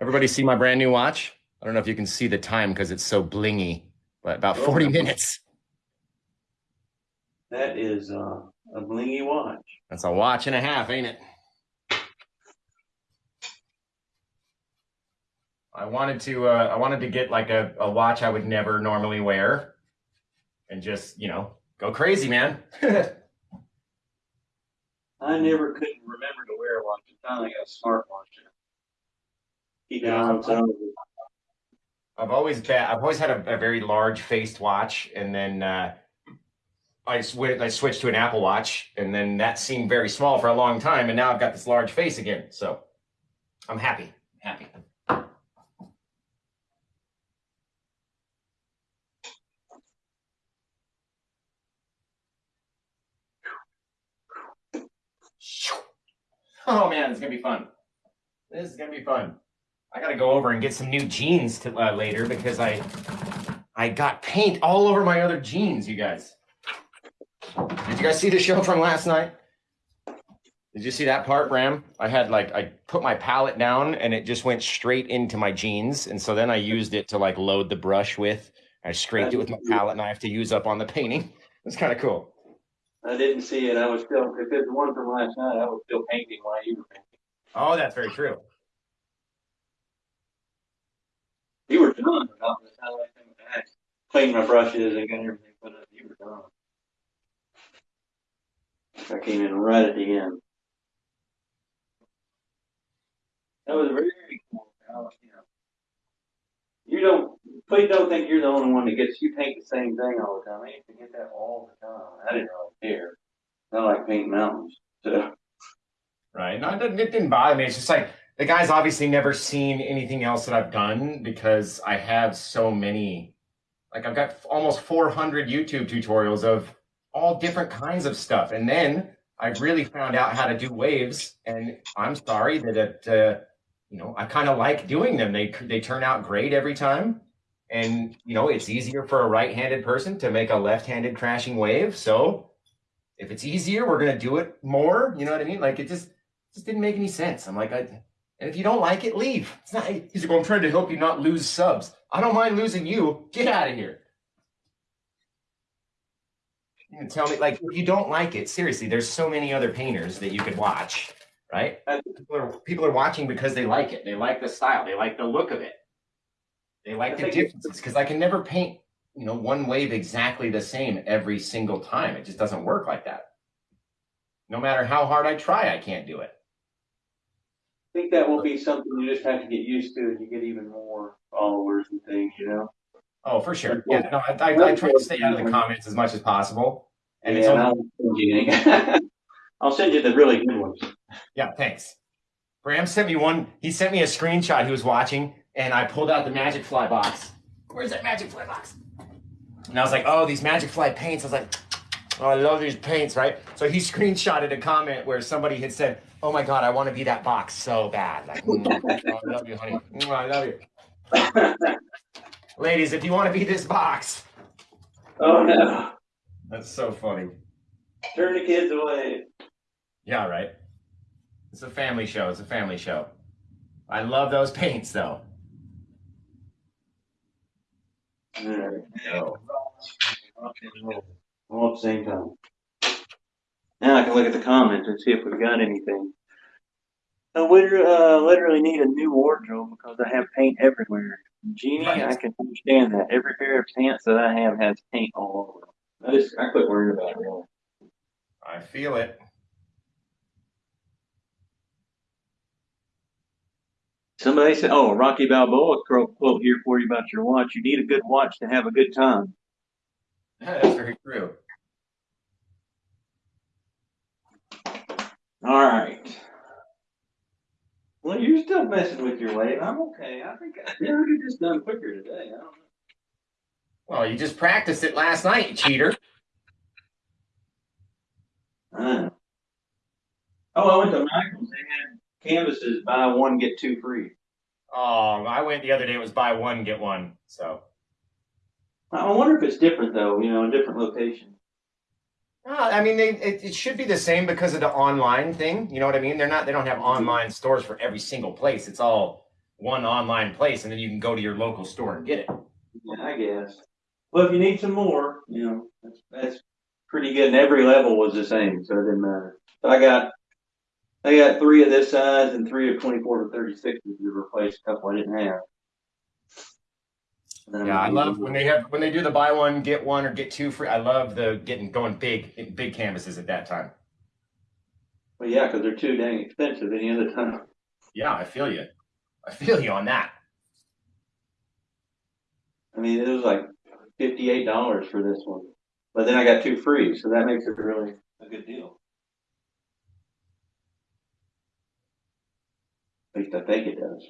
Everybody see my brand new watch? I don't know if you can see the time because it's so blingy, but about 40 minutes. That is uh, a blingy watch. That's a watch and a half, ain't it? I wanted to uh, I wanted to get like a, a watch I would never normally wear and just, you know, go crazy, man. [LAUGHS] I never couldn't remember to wear a watch. I finally got a smartwatch. Keep it on some. I've always been, I've always had a, a very large faced watch, and then uh, I swi- I switched to an Apple Watch, and then that seemed very small for a long time, and now I've got this large face again. So I'm happy, happy. Oh man, it's gonna be fun. This is gonna be fun. I gotta go over and get some new jeans to, uh, later because I I got paint all over my other jeans. You guys, did you guys see the show from last night? Did you see that part, Bram? I had like I put my palette down and it just went straight into my jeans, and so then I used it to like load the brush with. I scraped it with my palette knife to use up on the painting. It's kind of cool. I didn't see it. I was still, if it's the one from last night, I was still painting while you were painting. Oh, that's very true. You were done about the time I came back. Cleaned my brushes and got everything put up. You were done. I came in right at the end. That was very cool. How, you know, you don't, please don't think you're the only one that gets, you paint the same thing all the time. I used to get that all the time. I didn't really care. I like painting mountains. So, Right. No, it didn't, bother me. It's just like the guy's obviously never seen anything else that I've done because I have so many. Like I've got almost 400 YouTube tutorials of all different kinds of stuff, and then I really found out how to do waves. And I'm sorry that it, uh, you know, I kind of like doing them. They they turn out great every time, and you know, it's easier for a right-handed person to make a left-handed crashing wave. So if it's easier, we're gonna do it more. You know what I mean? Like it just just didn't make any sense. I'm like, I, and if you don't like it, leave. It's not. He's like, I'm trying to help you not lose subs. I don't mind losing you. Get out of here. Tell me, like, if you don't like it, seriously, there's so many other painters that you could watch, right? People are, people are watching because they like it. They like the style. They like the look of it. They like the differences because I can never paint, you know, one wave exactly the same every single time. It just doesn't work like that. No matter how hard I try, I can't do it. I think that will be something you just have to get used to as you get even more followers and things, you know? Oh, for sure. Yeah, no, I, I, I try to stay out of the comments as much as possible. And it's Yeah, only, I'll send you, [LAUGHS] I'll send you the really good ones. yeah, thanks. Bram sent me one. He sent me a screenshot. He was watching, and I pulled out the Magic Fly box. Where's that Magic Fly box? And I was like, oh, these Magic Fly paints. I was like, oh, I love these paints, right? So he [LAUGHS] screenshotted a comment where somebody had said, oh my God, I want to be that box so bad. Like, mm, [LAUGHS] oh, I love you, honey. Mm, I love you. [LAUGHS] Ladies, if you want to be this box, Oh, no. that's so funny. Turn the kids away. Yeah, right. It's a family show. It's a family show. I love those paints, though. All right. All at the same time. Now I can look at the comments and see if we've got anything. I would uh, literally need a new wardrobe because I have paint everywhere. Jeannie, Right. I can understand that. Every pair of pants that I have has paint all over. them. I just I quit worrying about it. Really. I feel it. Somebody said, "Oh, Rocky Balboa quote here for you about your watch. You need a good watch to have a good time." That's very true. All right. Well, you're still messing with your weight. I'm okay. I think I never get just done quicker today. I don't know. Well, you just practiced it last night, you cheater. Know. Oh, I went to Michael's. They had canvases buy one get two free. Oh, I went the other day. It was buy one get one. So, I wonder if it's different though. You know, in different locations. Uh, I mean, they it, it should be the same because of the online thing. You know what I mean? They're not. They don't have online stores for every single place. It's all one online place, and then you can go to your local store and get it. Yeah, I guess. Well, if you need some more, you know, that's, that's pretty good. And every level was the same, so it didn't matter. But I got, I got three of this size and three of 24 to 36 to replace a couple I didn't have. Yeah, I love when they have when they do the buy one get one or get two free. I love the getting going big big canvases at that time. Well, yeah, because they're too dang expensive any other time. Yeah, I feel you. I feel you on that. I mean, it was like fifty-eight dollars for this one, but then I got two free, so that makes it really a good deal. Least I think it does.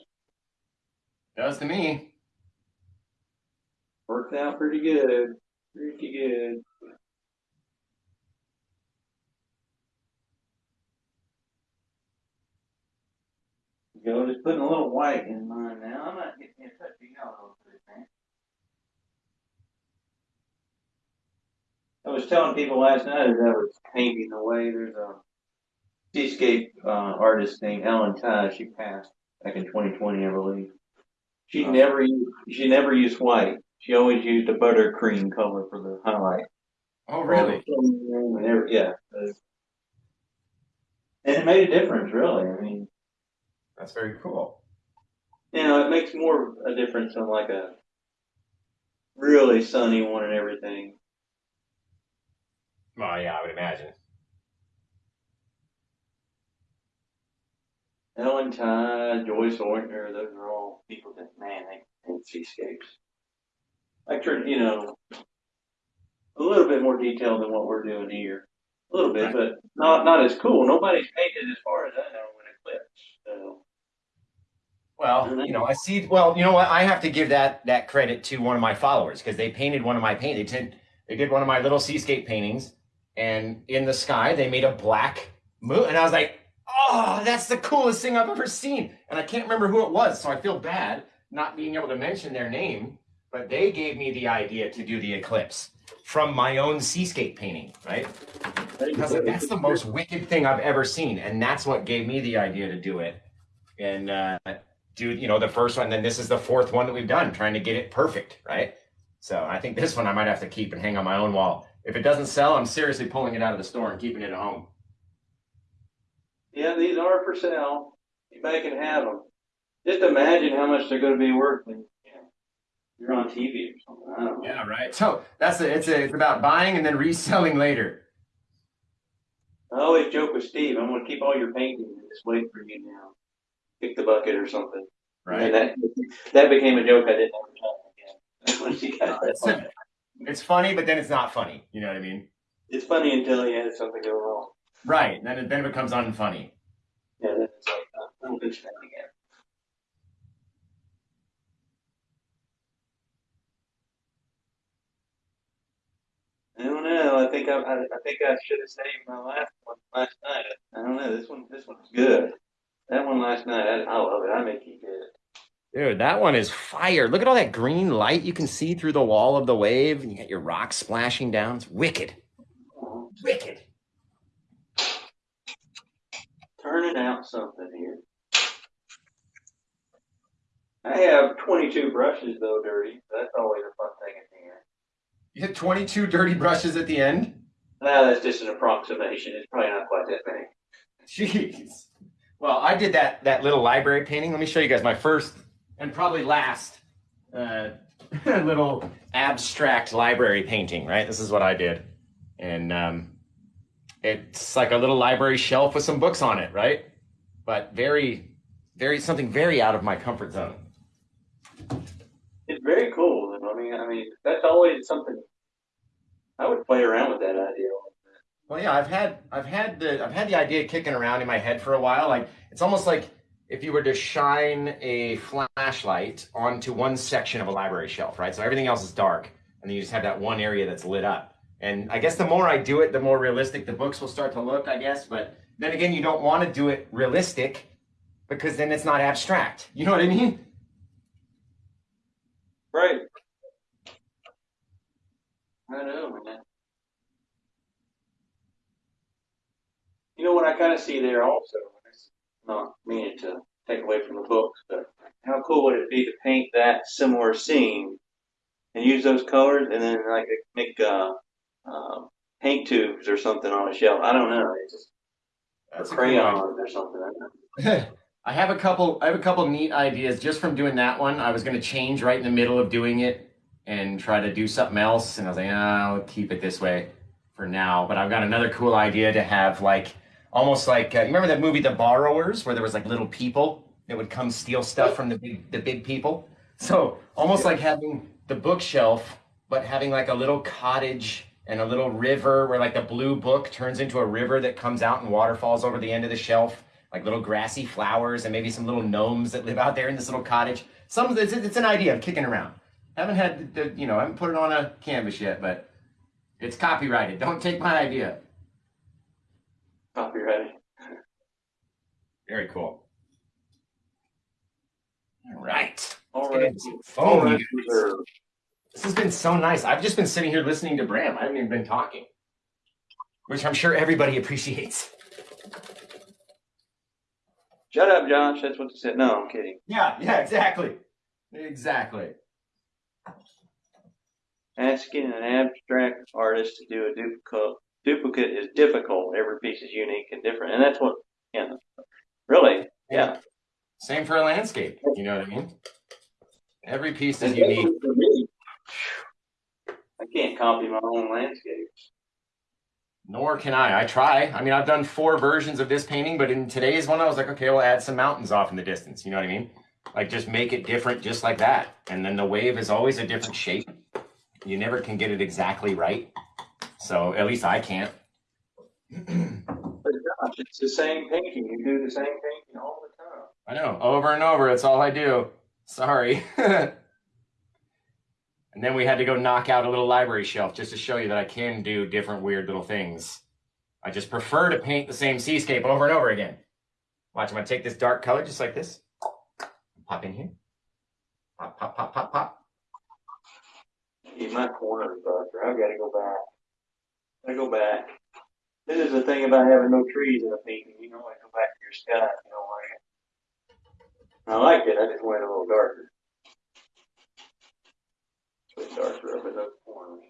Does to me. Worked out pretty good, pretty good. Go, just putting a little white in mine now. I'm not getting in touch with yellow for this man. I was telling people last night as I was painting away, there's a seascape uh, artist named Ellen Ty. She passed back in 2020, I believe. She Oh. never used, she never used white. She always used a buttercream color for the highlight. Oh, really? Yeah. And it made a difference, really. I mean, That's very cool. you know, it makes more of a difference on like a really sunny one and everything. Well, yeah, I would imagine. Ellen Ty, Joyce Ortner, those are all people that, man, they paint seascapes. Like, tr- you know, a little bit more detail than what we're doing here. A little bit, but not not as cool. Nobody's painted as far as I know in Eclipse. So, Well, you know, I see. Well, you know what? I have to give that that credit to one of my followers because they painted one of my paint. They did they did one of my little seascape paintings, and in the sky they made a black moon, and I was like, oh, that's the coolest thing I've ever seen. And I can't remember who it was, so I feel bad not being able to mention their name. But they gave me the idea to do the eclipse from my own seascape painting, right? Because that's the most wicked thing I've ever seen, and that's what gave me the idea to do it. And uh, do you know the first one? Then this is the fourth one that we've done, trying to get it perfect, right? So I think this one I might have to keep and hang on my own wall if it doesn't sell, I'm seriously pulling it out of the store and keeping it at home. Yeah, these are for sale. Anybody can have them. Just imagine how much they're going to be worth when you're on TV or something. I don't know. Yeah, right. So that's it. It's a, it's about buying and then reselling later. I always joke with Steve, I'm going to keep all your paintings and just wait for you now. Pick the bucket or something. Right. And that that became a joke I didn't ever tell him again. Once he got that It's, it's funny, but then it's not funny. You know what I mean? It's funny until he has something go wrong. Right. Then it, then it becomes unfunny. Yeah, then it's like, I'm good for that again. I don't know. I think I, I, I think I should have saved my last one last night. I don't know. This one, this one's good. That one last night, I, I love it. I may keep it. Dude, that one is fire. Look at all that green light you can see through the wall of the wave, and you got your rocks splashing down. It's wicked. Wicked. Turning out something here. I have 22 brushes though, dirty. That's always a fun thing at the end. You had 22 dirty brushes at the end? No, that's just an approximation. It's probably not quite that many. Jeez. Well, I did that that little library painting. Let me show you guys my first and probably last uh, [LAUGHS] little abstract library painting. Right, this is what I did, and um, it's like a little library shelf with some books on it. Right, but very, very something very out of my comfort zone. It's very cool. I mean, I mean, that's always something. I would play around with that idea. Well, yeah, I've had I've had the I've had the idea kicking around in my head for a while. Like it's almost like if you were to shine a flashlight onto one section of a library shelf, right? So everything else is dark, and then you just have that one area that's lit up. And I guess the more I do it, the more realistic the books will start to look, I guess. But then again, you don't want to do it realistic because then it's not abstract. You know what I mean? Right. I know, man. You know what I kind of see there also. Not meaning to take away from the books, but how cool would it be to paint that similar scene and use those colors and then like make uh, uh, paint tubes or something on a shelf? I don't know. It's just That's a cool idea. crayons or something. I don't know. I have a couple. I have a couple neat ideas just from doing that one. I was going to change right in the middle of doing it and try to do something else, and I was like, ah, I'll keep it this way for now. But I've got another cool idea to have like almost like uh, you remember that movie The Borrowers, where there was like little people that would come steal stuff from the big the big people. So almost like having the bookshelf, but having like a little cottage and a little river where like the blue book turns into a river that comes out and waterfalls over the end of the shelf like little grassy flowers and maybe some little gnomes that live out there in this little cottage. Some it's, it's an idea of kicking around. Haven't had the, you know I haven't put it on a canvas yet, but it's copyrighted. Don't take my idea. Copyrighted. Very cool. All right. All into phone, right. This has been so nice. I've just been sitting here listening to Bram. I haven't even been talking, which I'm sure everybody appreciates. Shut up, Josh. That's what you said. No, I'm kidding. Yeah, yeah, exactly, exactly. Asking an abstract artist to do a duplicate duplicate is difficult. Every piece is unique and different, and that's what. Yeah, really. Yeah, Same for a landscape. You know what I mean? Every piece is unique. definitely for me, I can't copy my own landscapes. Nor can I. I try. I mean, I've done four versions of this painting, but in today's one, I was like, okay, we'll add some mountains off in the distance. You know what I mean? Like, just make it different, just like that. And then the wave is always a different shape. You never can get it exactly right. So at least I can't. But gosh, it's the same painting. You do the same painting all the time. I know, over and over. That's all I do. Sorry. [LAUGHS] and then we had to go knock out a little library shelf just to show you that I can do different weird little things. I just prefer to paint the same seascape over and over again. Watch, I'm gonna take this dark color just like this. Pop in here. Pop, pop, pop, pop, pop. Keep my corner, Buster. I've got to go back. I go back. This is the thing about having no trees in a painting. You know, I go back to your sky. You know, like I liked it. I just went a little darker. It's our forever those corners.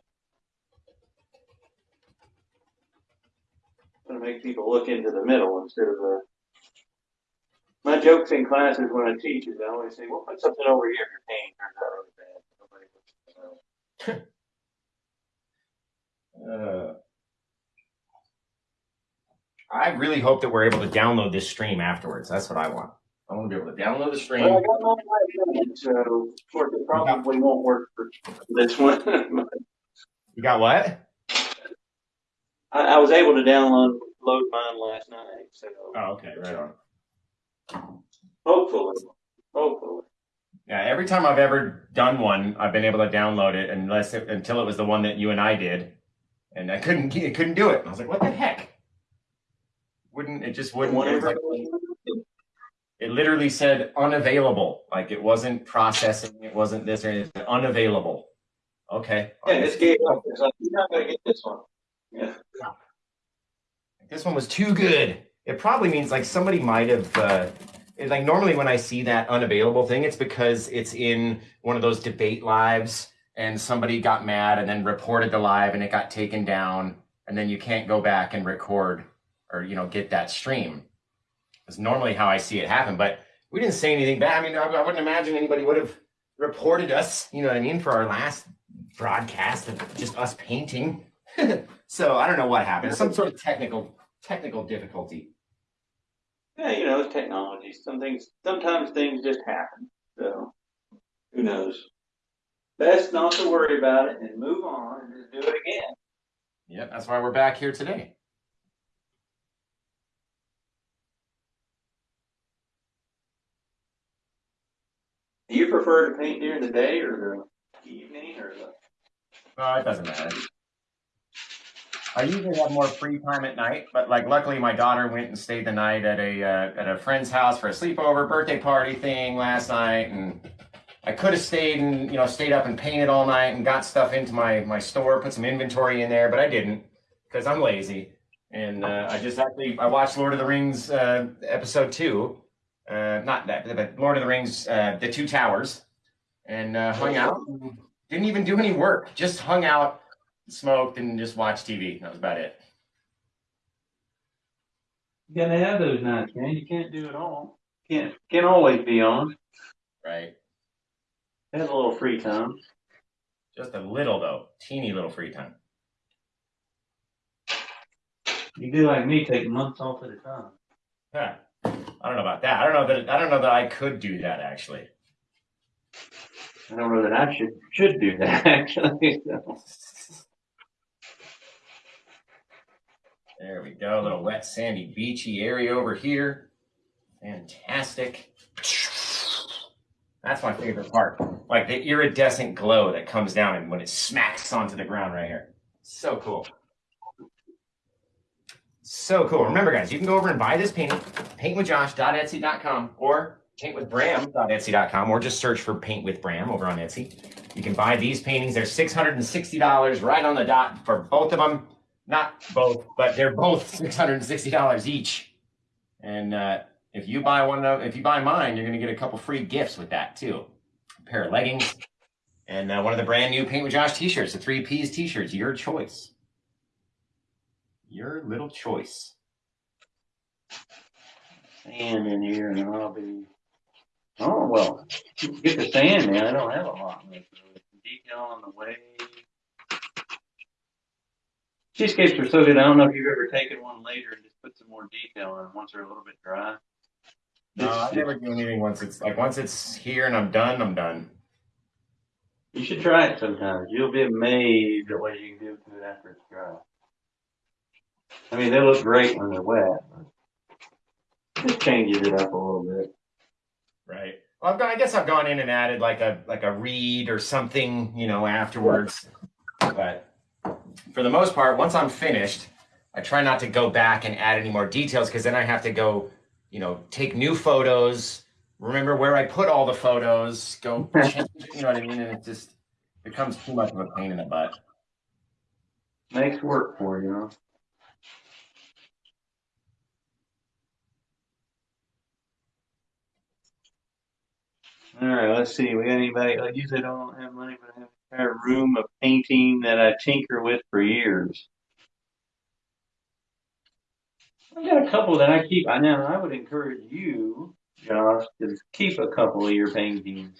Gonna make people look into the middle instead of the. My jokes in class is when I teach is I always say, "We'll put something over here if your pain turns out really bad." Nobody looks Uh, I really hope that we're able to download this stream afterwards. That's what I want. I want to be able to download the stream. Well, I got mine last so of course it probably won't work for this one. You got what? I, I was able to download load mine last night, so Oh, okay, right on. hopefully, hopefully. Yeah, every time I've ever done one, I've been able to download it unless it, until it was the one that you and I did, and I couldn't I [LAUGHS] couldn't do it. I was like, what the heck? Wouldn't it just wouldn't? It, was Whatever. like, it literally said unavailable. Like it wasn't processing. It wasn't this or anything. Unavailable. Okay. Yeah, this gave up. It's like you're not gonna get this one. Yeah. This one was too good. It probably means like somebody might have. Uh, like normally when I see that unavailable thing, it's because it's in one of those debate lives, and somebody got mad and then reported the live, and it got taken down, and then you can't go back and record or you know get that stream. It's normally how I see it happen, but we didn't say anything bad. I mean, I, I wouldn't imagine anybody would have reported us. You know what I mean for our last broadcast of just us painting. [LAUGHS] so I don't know what happened. Some sort of technical technical difficulty. Yeah, you know, it's technology. Some things, sometimes things just happen. So, who knows? Best not to worry about it and move on and just do it again. Yep, that's why we're back here today. Do you prefer to paint during the day or the evening or the? Uh, it doesn't matter. I usually have more free time at night, but like luckily my daughter went and stayed the night at a uh, at a friend's house for a sleepover birthday party thing last night, and I could have stayed and you know stayed up and painted all night and got stuff into my my store, put some inventory in there, but I didn't because I'm lazy, and uh, I just actually I watched Lord of the Rings uh, episode two, uh, not that, but Lord of the Rings, uh, the Two Towers, and uh, hung out. Didn't even do any work, just hung out smoked and just watched TV. That was about it. You gotta have those nights, man. You can't do it all. Can't can't always be on. Right. Have a little free time. Just a little though, teeny little free time. You do like me, take months off at a time. Huh. I don't know about that. I don't know that. I don't know that I could do that actually. I don't know that I should should do that [LAUGHS] actually. so. There we go. A little wet, sandy, beachy area over here. Fantastic. That's my favorite part. Like the iridescent glow that comes down and when it smacks onto the ground right here. So cool. So cool. Remember, guys, you can go over and buy this painting, paintwithjosh.etsy.com or paintwithbram.etsy.com or just search for Paint with Bram over on Etsy. You can buy these paintings. They're $660 right on the dot for both of them. Not both, but they're both $660 each. And uh, if you buy one of, if you buy mine, you're going to get a couple free gifts with that too. A pair of leggings and uh, one of the brand new Paint with Josh t-shirts, the three P's t-shirts, your choice. Your little choice. Sand in here and I'll be. Oh well, get the sand man. I don't have a lot. left. Detail on the way. Cheesecakes are so good. I don't know if you've ever taken one later and just put some more detail on them once they're a little bit dry. No, I never do anything once it's like once it's here and I'm done, I'm done. You should try it sometimes. You'll be amazed at what you can do to it after it's dry. I mean, they look great when they're wet. But just changes it up a little bit. Right. Well, I've gone, I guess I've gone in and added like a like a read or something, you know, afterwards. But for the most part, once I'm finished, I try not to go back and add any more details because then I have to go, you know, take new photos, remember where I put all the photos, go [LAUGHS] change, you know what I mean, and it just becomes too much of a pain in the butt. Makes work for you, All right, let's see. We got anybody? I usually don't have money, but I have an entire room of painting that I tinker with for years. I got a couple that I keep. I know I would encourage you, Josh, to keep a couple of your paintings.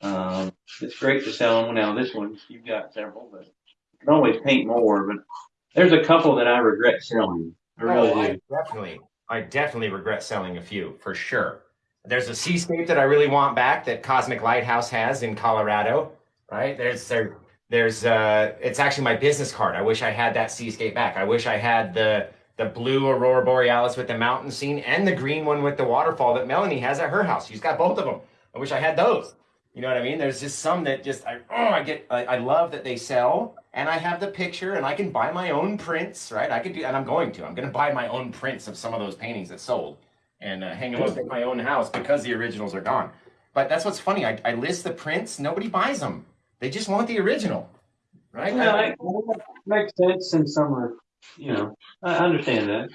Um, it's great to sell them. Now this one you've got several, but you can always paint more. But there's a couple that I regret selling. I really Oh, I do. definitely, I definitely regret selling a few for sure. There's a seascape that I really want back that Cosmic Lighthouse has in Colorado, right? There's there, there's uh, it's actually my business card. I wish I had that seascape back. I wish I had the the blue aurora borealis with the mountain scene and the green one with the waterfall that Melanie has at her house. She's got both of them. I wish I had those. You know what I mean? There's just some that just I oh I get I, I love that they sell and I have the picture and I can buy my own prints, right? I could do and I'm going to. I'm going to buy my own prints of some of those paintings that sold and uh, hang them up in my own house because the originals are gone. But that's what's funny. I, I list the prints, nobody buys them. They just want the original, right? Yeah, I, that makes sense in some are, you know, I understand that.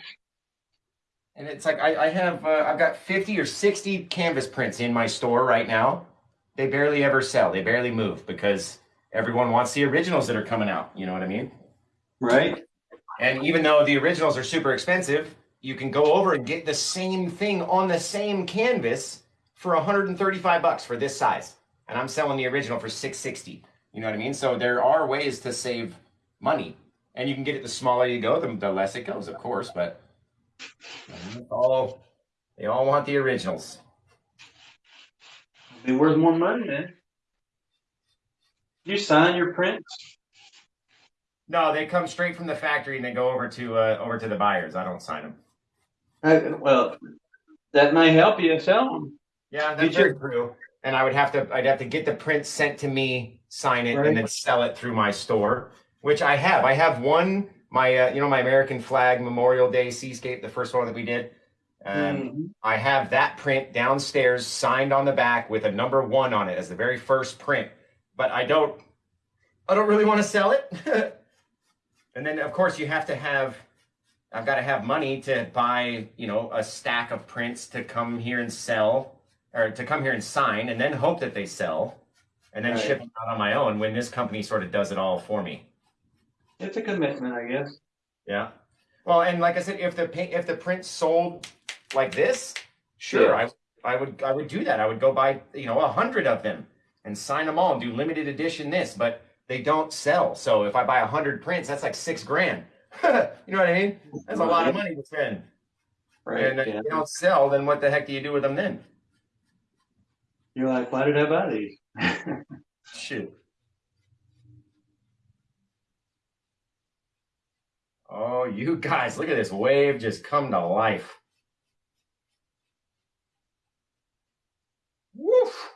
And it's like I, I have uh, I've got 50 or 60 canvas prints in my store right now. They barely ever sell. They barely move because everyone wants the originals that are coming out. You know what I mean? Right? And even though the originals are super expensive, you can go over and get the same thing on the same canvas for 135 bucks for this size. And I'm selling the original for 660. You know what I mean? So there are ways to save money. And you can get it the smaller you go, the, the less it goes, of course, but all they all want the originals. Be worth more money man. You sign your prints? No, they come straight from the factory and they go over to uh, over to the buyers. I don't sign them. Uh, well, that may help you sell them. Yeah, that's very true. And I would have to I'd have to get the print sent to me, sign it, Right. and then sell it through my store, which I have. I have one my uh, you know my American flag Memorial Day seascape, the first one that we did. Um, Mhm. I have that print downstairs, signed on the back with a number one on it as the very first print. But I don't, I don't really want to sell it. [LAUGHS] and then of course you have to have, I've got to have money to buy, you know, a stack of prints to come here and sell, or to come here and sign, and then hope that they sell, and then Right. ship them out on my own. When this company sort of does it all for me. It's a commitment, I guess. Yeah. Well, and like I said, if the if the print sold like this, sure, Yeah. I I would I would do that. I would go buy you know a hundred of them and sign them all and do limited edition this, but they don't sell. So if I buy a hundred prints, that's like six grand. [LAUGHS] you know what I mean? That's a lot of money to spend. Right. and if yeah. they don't sell, then what the heck do you do with them then? You're like, why did I buy these? [LAUGHS] Shoot. Oh, you guys, look at this wave just come to life. Woof.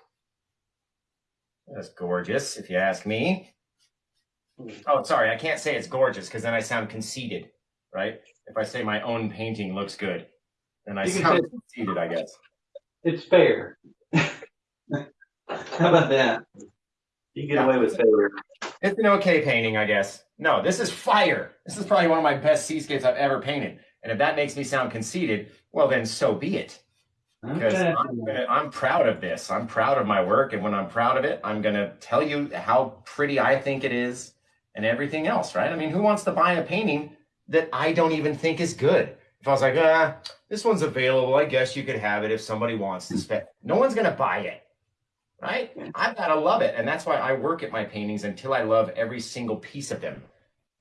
That's gorgeous, if you ask me. Oh, sorry, I can't say it's gorgeous because then I sound conceited, right? If I say my own painting looks good, then I You sound say- conceited, I guess. It's fair. [LAUGHS] How about that? You get Yeah. away with fair. It's an okay painting, I guess. No, this is fire. This is probably one of my best seascapes I've ever painted. And if that makes me sound conceited, well, then so be it. Because Okay. I'm, gonna, I'm proud of this. I'm proud of my work. And when I'm proud of it, I'm going to tell you how pretty I think it is and everything else, right? I mean, who wants to buy a painting that I don't even think is good? If I was like, ah, this one's available, I guess you could have it if somebody wants to spend. No one's going to buy it, right? I've got to love it. And that's why I work at my paintings until I love every single piece of them.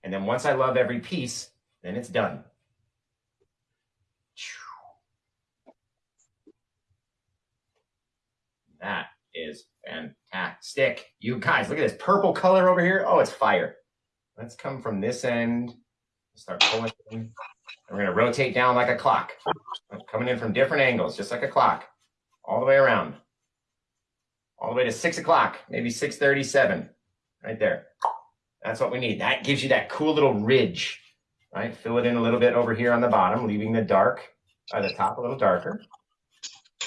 And then once I love every piece, then it's done. That is fantastic. You guys, look at this purple color over here. Oh, it's fire. Let's come from this end. Start pulling. in. We're going to rotate down like a clock. Coming in from different angles, just like a clock. All the way around. All the way to six o'clock, maybe 637. Right there. That's what we need. That gives you that cool little ridge. Right? Fill it in a little bit over here on the bottom, leaving the dark at the top a little darker.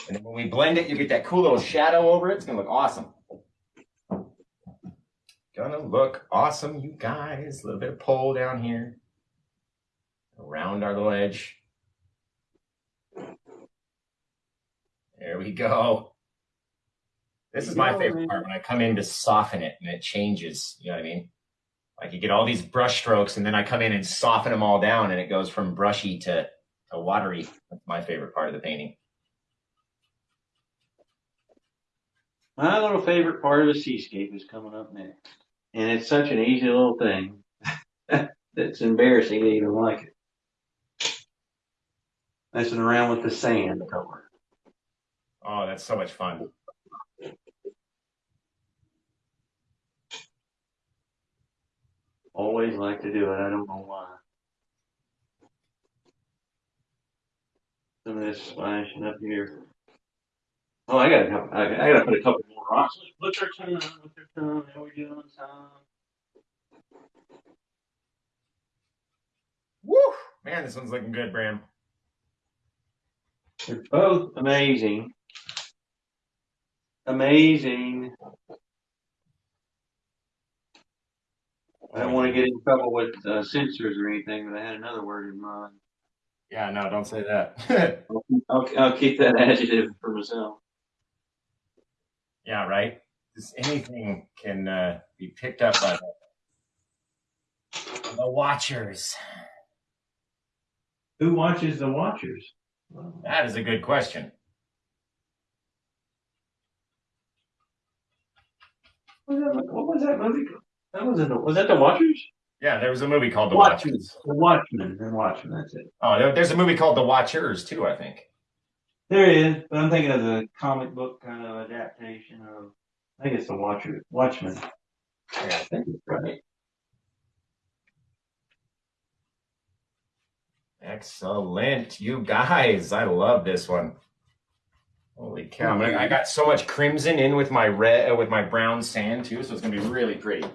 And then when we blend it, you get that cool little shadow over it. It's gonna look awesome. Gonna look awesome, you guys. A little bit of pull down here. Around our little edge. There we go. This is my favorite part when I come in to soften it and it changes. You know what I mean? Like you get all these brush strokes and then I come in and soften them all down and it goes from brushy to a watery. That's my favorite part of the painting. My little favorite part of the seascape is coming up next. And it's such an easy little thing. [LAUGHS] it's embarrassing to even like it. Messing around with the sand color. Oh, that's so much fun. Always like to do it. I don't know why. Some of this splashing up here. Oh, I gotta, have- I, I gotta put a couple more rocks. Look our time, look our time. How we doing on time? Woo! Man, this one's looking good, Bram. They're both amazing. Amazing. I don't want to get in trouble with uh, censors or anything, but I had another word in mind. Yeah, no, don't say that. I'll, [LAUGHS] I'll, I'll keep that [LAUGHS] adjective for myself. Yeah, right. Just anything can uh, be picked up by the, the watchers. Who watches the Watchers? That is a good question. What was that, what was that movie? That was in the, was that the Watchers? Yeah, there was a movie called The. Watchers. The Watchmen. The Watchmen. That's it. Oh, there's a movie called The Watchers too. I think. There is. But I'm thinking of the comic book kind of adaptation of. I think it's the Watcher Watchmen. Yeah, I think it's right. Excellent, you guys. I love this one. Holy cow! I'm gonna- I got so much crimson in with my red, uh, with my brown sand too, so it's gonna be really pretty.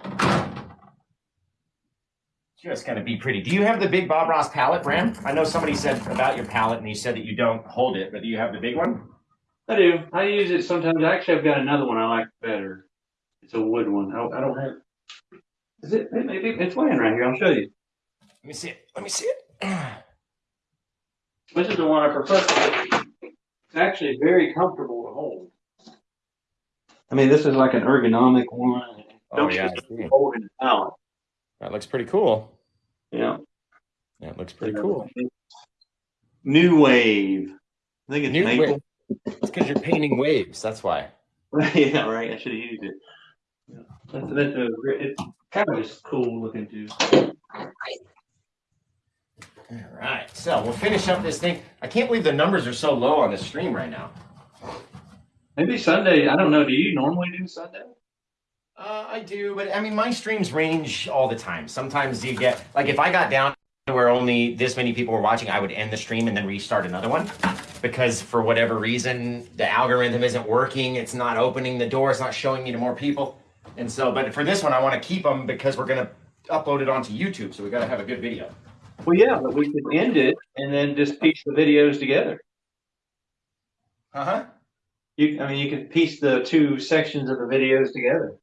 Just gonna be pretty. Do you have the big Bob Ross palette, Bram? I know somebody said about your palette, and you said that you don't hold it, but do you have the big one? I do. I use it sometimes. Actually, I've got another one I like better. It's a wood one. I, I don't have. Is it? it maybe it's laying right here. I'll show you. Let me see it. Let me see it. This is the one I prefer. It's actually very comfortable to hold. I mean, this is like an ergonomic one. Oh Don't yeah, just I see. hold it out. That looks pretty cool. Yeah. That looks pretty cool. New wave. I think it's New maple. Wave. It's because you're painting waves. That's why. [LAUGHS] yeah, right. I should have used it. Yeah. That's, that's uh, a, it's kind of just cool looking too. All right, so we'll finish up this thing. I can't believe the numbers are so low on the stream right now. Maybe Sunday. I don't know. Do you normally do Sunday? Uh, I do, but I mean, my streams range all the time. Sometimes you get like if I got down to where only this many people were watching, I would end the stream and then restart another one because for whatever reason the algorithm isn't working. It's not opening the door. It's not showing me to more people. And so, but for this one, I want to keep them because we're gonna upload it onto YouTube. So we got to have a good video. Well, yeah, but we could end it and then just piece the videos together. Uh huh. You, I mean, you could piece the two sections of the videos together.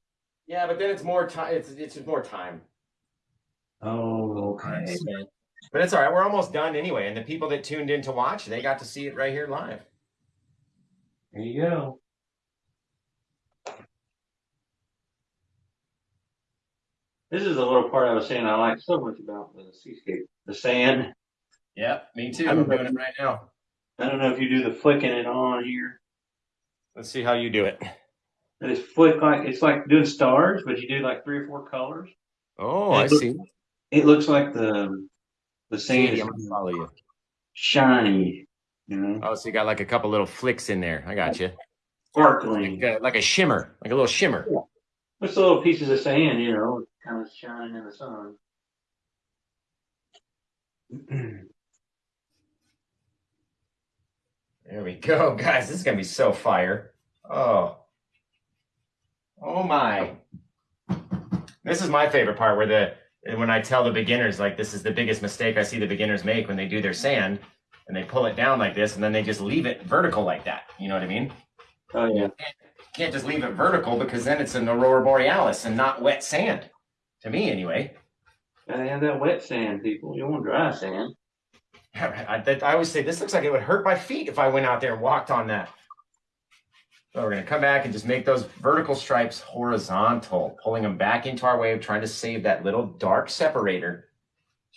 Yeah, but then it's more time. It's it's just more time. Oh, okay. But it's all right. We're almost done anyway. And the people that tuned in to watch, they got to see it right here live. There you go. This is the little part I was saying I like so much about the seascape, the sand. Yep, me too. I'm doing it right now. I don't know if you do the flicking it on here. Let's see how you do it. But it's flick like it's like doing stars, but you do like three or four colors. Oh, I I see. It looks like the the sand is shiny, you know, Oh, so you got like a couple little flicks in there. I got you. sparkling. Like a, like a shimmer, like a little shimmer. Just little pieces of sand, you know, kind of shining in the sun. [CLEARS THROAT] There we go, guys. This is gonna be so fire. Oh, oh my! This is my favorite part where the when I tell the beginners like this is the biggest mistake I see the beginners make when they do their sand and they pull it down like this and then they just leave it vertical like that. You know what I mean? Oh yeah. can't just leave it vertical because then it's an aurora borealis and not wet sand. To me, anyway. Gotta have that wet sand, people. You want dry sand. [LAUGHS] I, I always say this looks like it would hurt my feet if I went out there and walked on that. So we're gonna come back and just make those vertical stripes horizontal, pulling them back into our wave, trying to save that little dark separator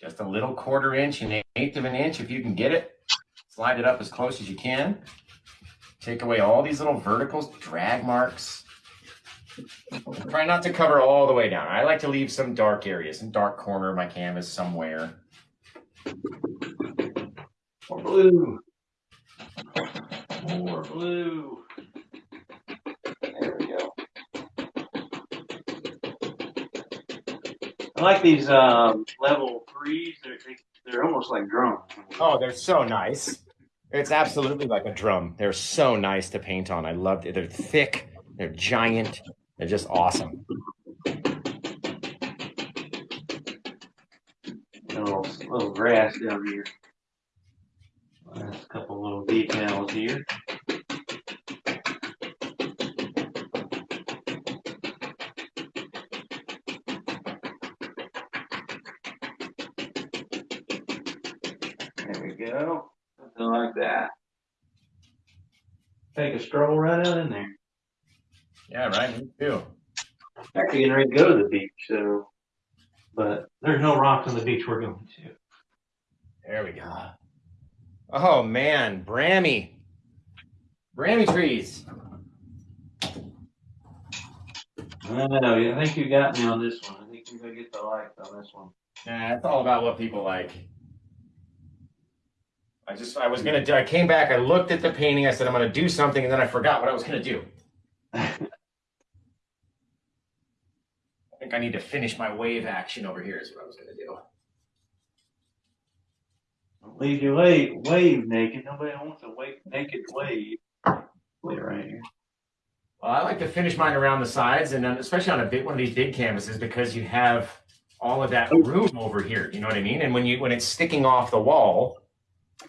just a little quarter inch, an eighth of an inch if you can get it. Slide it up as close as you can. Take away all these little verticals, drag marks. Try not to cover all the way down. I like to leave some dark areas, some dark corner of my canvas somewhere. More blue. More blue. Like these um, level threes. They're they, they're almost like drums. Oh, they're so nice. It's absolutely like a drum. They're so nice to paint on. I love it. They're thick. They're giant. They're just awesome. little little grass down here. A couple little details here. Take a stroll right out in there. Yeah, right. Me too. Actually getting ready to go to the beach, so but There's no rocks on the beach we're going to. There we go. Oh man, Brammy. Brammy trees. I know. I think you got me on this one. I think you're gonna get the likes on this one. Nah, it's all about what people like. I just I was gonna do I came back, I looked at the painting, I said I'm gonna do something, and then I forgot what I was gonna do. [LAUGHS] I think I need to finish my wave action over here is what I was gonna do. Don't leave your wave, wave naked. Nobody wants a wave, naked wave. Wait right here. Well, I like to finish mine around the sides, and then especially on a big one of these big canvases because you have all of that oh. room over here. You know what I mean? And when you when it's sticking off the wall,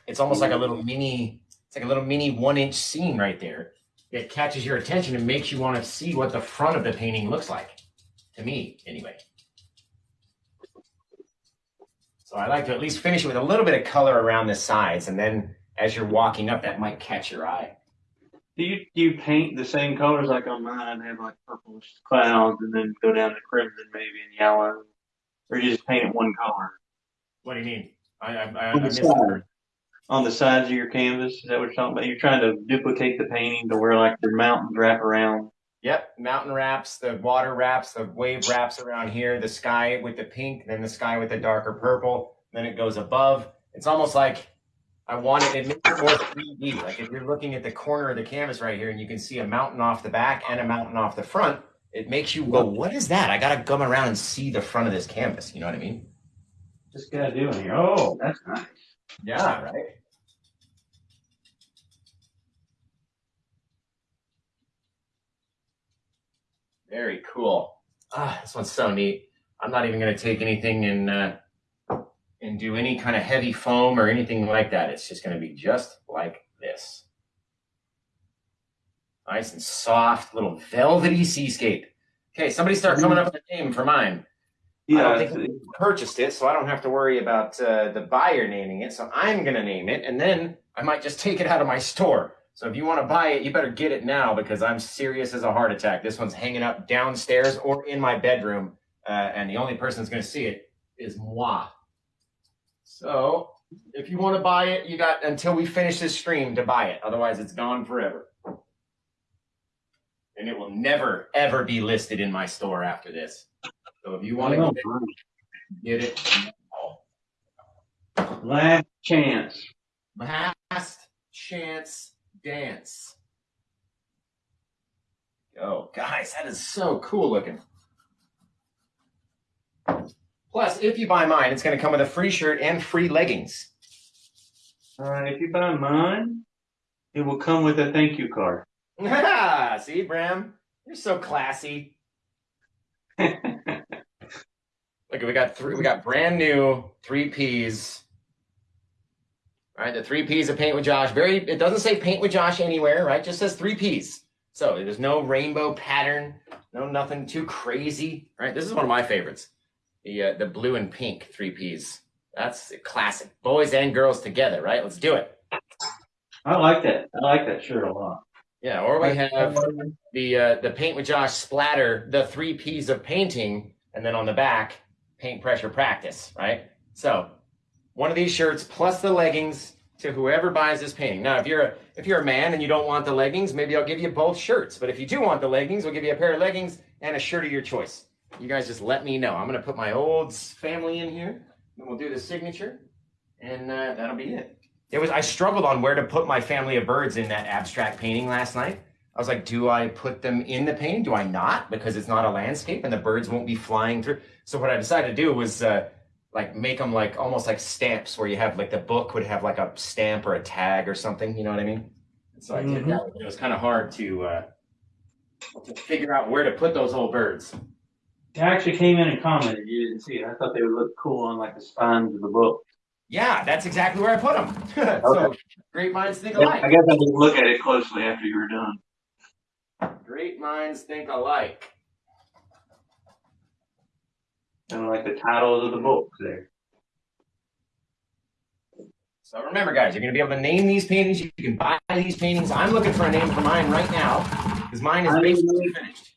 it's almost like a little mini. It's like a little mini one inch scene right there that catches your attention and makes you want to see what the front of the painting looks like. To me, anyway. So I like to at least finish it with a little bit of color around the sides, and then as you're walking up, that might catch your eye. Do you do you paint the same colors like on mine? I have like purplish clouds and then go down to crimson maybe and yellow, or you just paint it one color What do you mean? I I, I, I On the missed side. that. on the sides of your canvas. Is that what you're talking about? You're trying to duplicate the painting to where like your mountains wrap around. Yep, mountain wraps, the water wraps, the wave wraps around here, the sky with the pink, then the sky with the darker purple, then it goes above. It's almost like I want it, it makes it more 3D. Like if you're looking at the corner of the canvas right here and you can see a mountain off the back and a mountain off the front, it makes you go, what is that? I gotta come around and see the front of this canvas. You know what I mean? Just gotta do it here. Oh, that's nice. Yeah, right. Very cool. Ah, this one's so neat. I'm not even going to take anything and uh, and do any kind of heavy foam or anything like that. It's just going to be just like this. Nice and soft, little velvety seascape. Okay, somebody start coming up with a name for mine. I Yeah, don't think we purchased it, so I don't have to worry about uh, the buyer naming it. So I'm going to name it, and then I might just take it out of my store. So if you want to buy it, you better get it now because I'm serious as a heart attack. This one's hanging up downstairs or in my bedroom, uh, and the only person that's going to see it is moi. So if you want to buy it, you got until we finish this stream to buy it. Otherwise, it's gone forever. And it will never, ever be listed in my store after this. So if you want to get it, get it. last chance. Last chance dance. Go, guys, that is so cool looking. Plus, if you buy mine, it's going to come with a free shirt and free leggings. All right, if you buy mine, it will come with a thank you card. [LAUGHS] See, Bram, you're so classy. [LAUGHS] Look, we got three. We got brand new three P's. All right, the three P's of Paint with Josh. Very. It doesn't say Paint with Josh anywhere, right? Just says three P's. So there's no rainbow pattern, no nothing too crazy, right? This is one of my favorites. The uh, the blue and pink three P's. That's a classic. Boys and girls together, right? Let's do it. I like that. I like that shirt a lot. Yeah, or we have the uh, the paint with Josh splatter, the three P's of painting, and then on the back, paint pressure practice, right? So one of these shirts plus the leggings to whoever buys this painting. Now, if you're a if you're a man and you don't want the leggings, maybe I'll give you both shirts. But if you do want the leggings, we'll give you a pair of leggings and a shirt of your choice. You guys just let me know. I'm gonna put my old family in here, and we'll do the signature, and uh, that'll be it. It was I struggled on where to put my family of birds in that abstract painting last night. I was like, do I put them in the painting? Do I not? Because it's not a landscape and the birds won't be flying through. So what I decided to do was uh, like make them like almost like stamps where you have like the book would have like a stamp or a tag or something. You know what I mean? So I did that. It was kind of hard to uh, to figure out where to put those old birds. I actually came in and commented. You didn't see it. I thought they would look cool on like the spines of the book. Yeah, that's exactly where I put them. [LAUGHS] so great minds think alike. I guess I didn't look at it closely after you were done. Great minds think alike. Of like the titles of the books there. So remember, guys, you're going to be able to name these paintings. You can buy these paintings. I'm looking for a name for mine right now because mine is basically finished.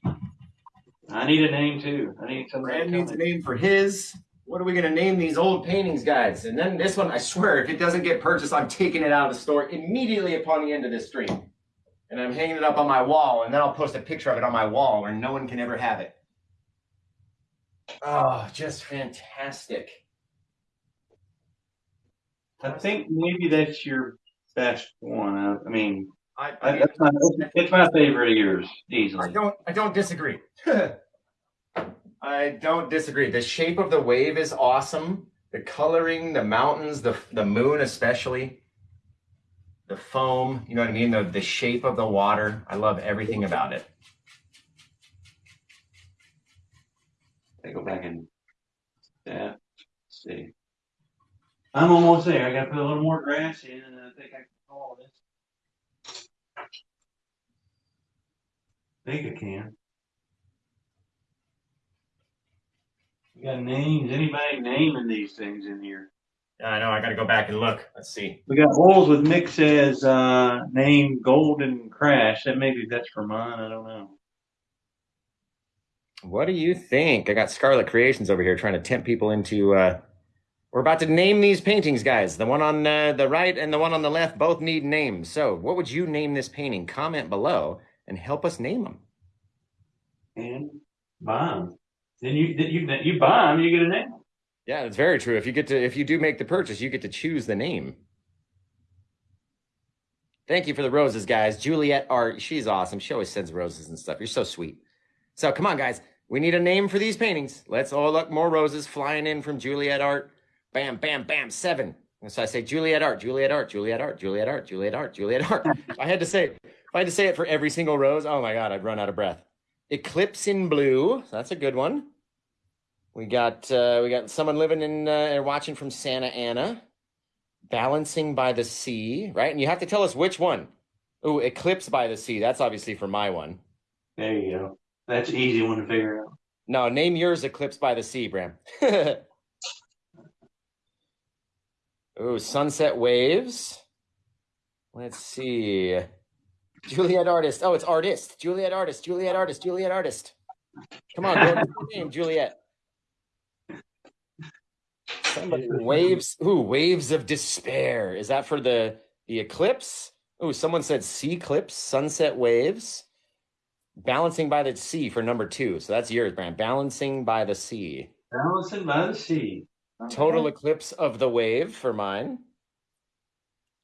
I need a name too. I need somebody. Brad to needs a name for his. What are we going to name these old paintings, guys? And then this one, I swear, if it doesn't get purchased, I'm taking it out of the store immediately upon the end of this stream. And I'm hanging it up on my wall, and then I'll post a picture of it on my wall where no one can ever have it. Oh, just fantastic. I think maybe that's your best one. I, I mean, I, I, I, that's my, it's my favorite of yours, easily. I don't I don't disagree. [LAUGHS] I don't disagree. The shape of the wave is awesome. The coloring, the mountains, the the moon especially. The foam, you know what I mean? The the shape of the water. I love everything about it. I go back and yeah, see. I'm almost there. I got to put a little more grass in, and I think I can call this. I think I can. We got names. Anybody naming these things in here? I know, I gotta go back and look. Let's see. We got holes with Mick says uh, name Golden Crash. That maybe that's for mine. I don't know. What do you think? I got Scarlet Creations over here trying to tempt people into uh we're about to name these paintings, guys. The one on uh, the right and the one on the left both need names. So, what would you name this painting? Comment below and help us name them. And buy 'em. Then you then you you buy them, you get a name. Yeah, that's very true. If you get to if you do make the purchase, you get to choose the name. Thank you for the roses, guys. Juliet Art, she's awesome. She always sends roses and stuff. You're so sweet. So come on, guys. We need a name for these paintings. Let's all look more roses flying in from Juliet Art. Bam, bam, bam, seven. And so I say Juliet Art, Juliet Art, Juliet Art, Juliet Art, Juliet Art, Juliet Art. I had to say if I had to say it for every single rose, oh my god, I'd run out of breath. Eclipse in blue. That's a good one. We got uh, we got someone living in uh, watching from Santa Ana. Balancing by the sea, right? And you have to tell us which one. Oh, Eclipse by the sea. That's obviously for my one. There you go. That's an easy one to figure out. No, name yours Eclipse by the Sea, Bram. [LAUGHS] oh, Sunset Waves. Let's see. Juliet Artist. Oh, it's Artist. Juliet Artist. Juliet Artist. Juliet Artist. Come on, go name, Juliet. Somebody waves. Ooh, waves of despair. Is that for the the eclipse? Oh, someone said sea clips, sunset waves. Balancing by the sea for number two. So that's yours, Bram. Balancing by the sea. Balancing by the sea. Total eclipse of the wave for mine.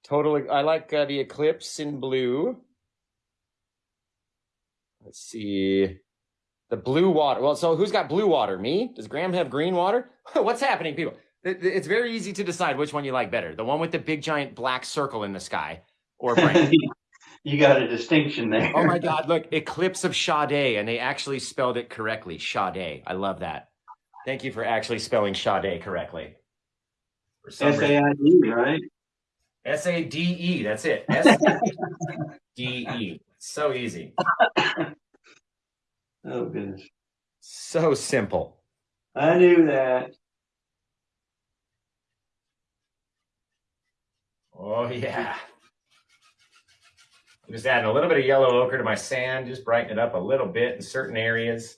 Total. I like uh, the eclipse in blue. Let's see. The blue water. Well, so who's got blue water? Me? Does Graham have green water? [LAUGHS] What's happening, people? It- It's very easy to decide which one you like better. The one with the big giant black circle in the sky, or [LAUGHS] you got a distinction there. Oh my God! Look, Eclipse of Sade, and they actually spelled it correctly. Sade. I love that. Thank you for actually spelling Sade correctly. For S A I D, right? S A D E. That's it. [LAUGHS] S A D E. So easy. Oh goodness. So simple. I knew that. Oh yeah. I'm just adding a little bit of yellow ochre to my sand, just brighten it up a little bit in certain areas.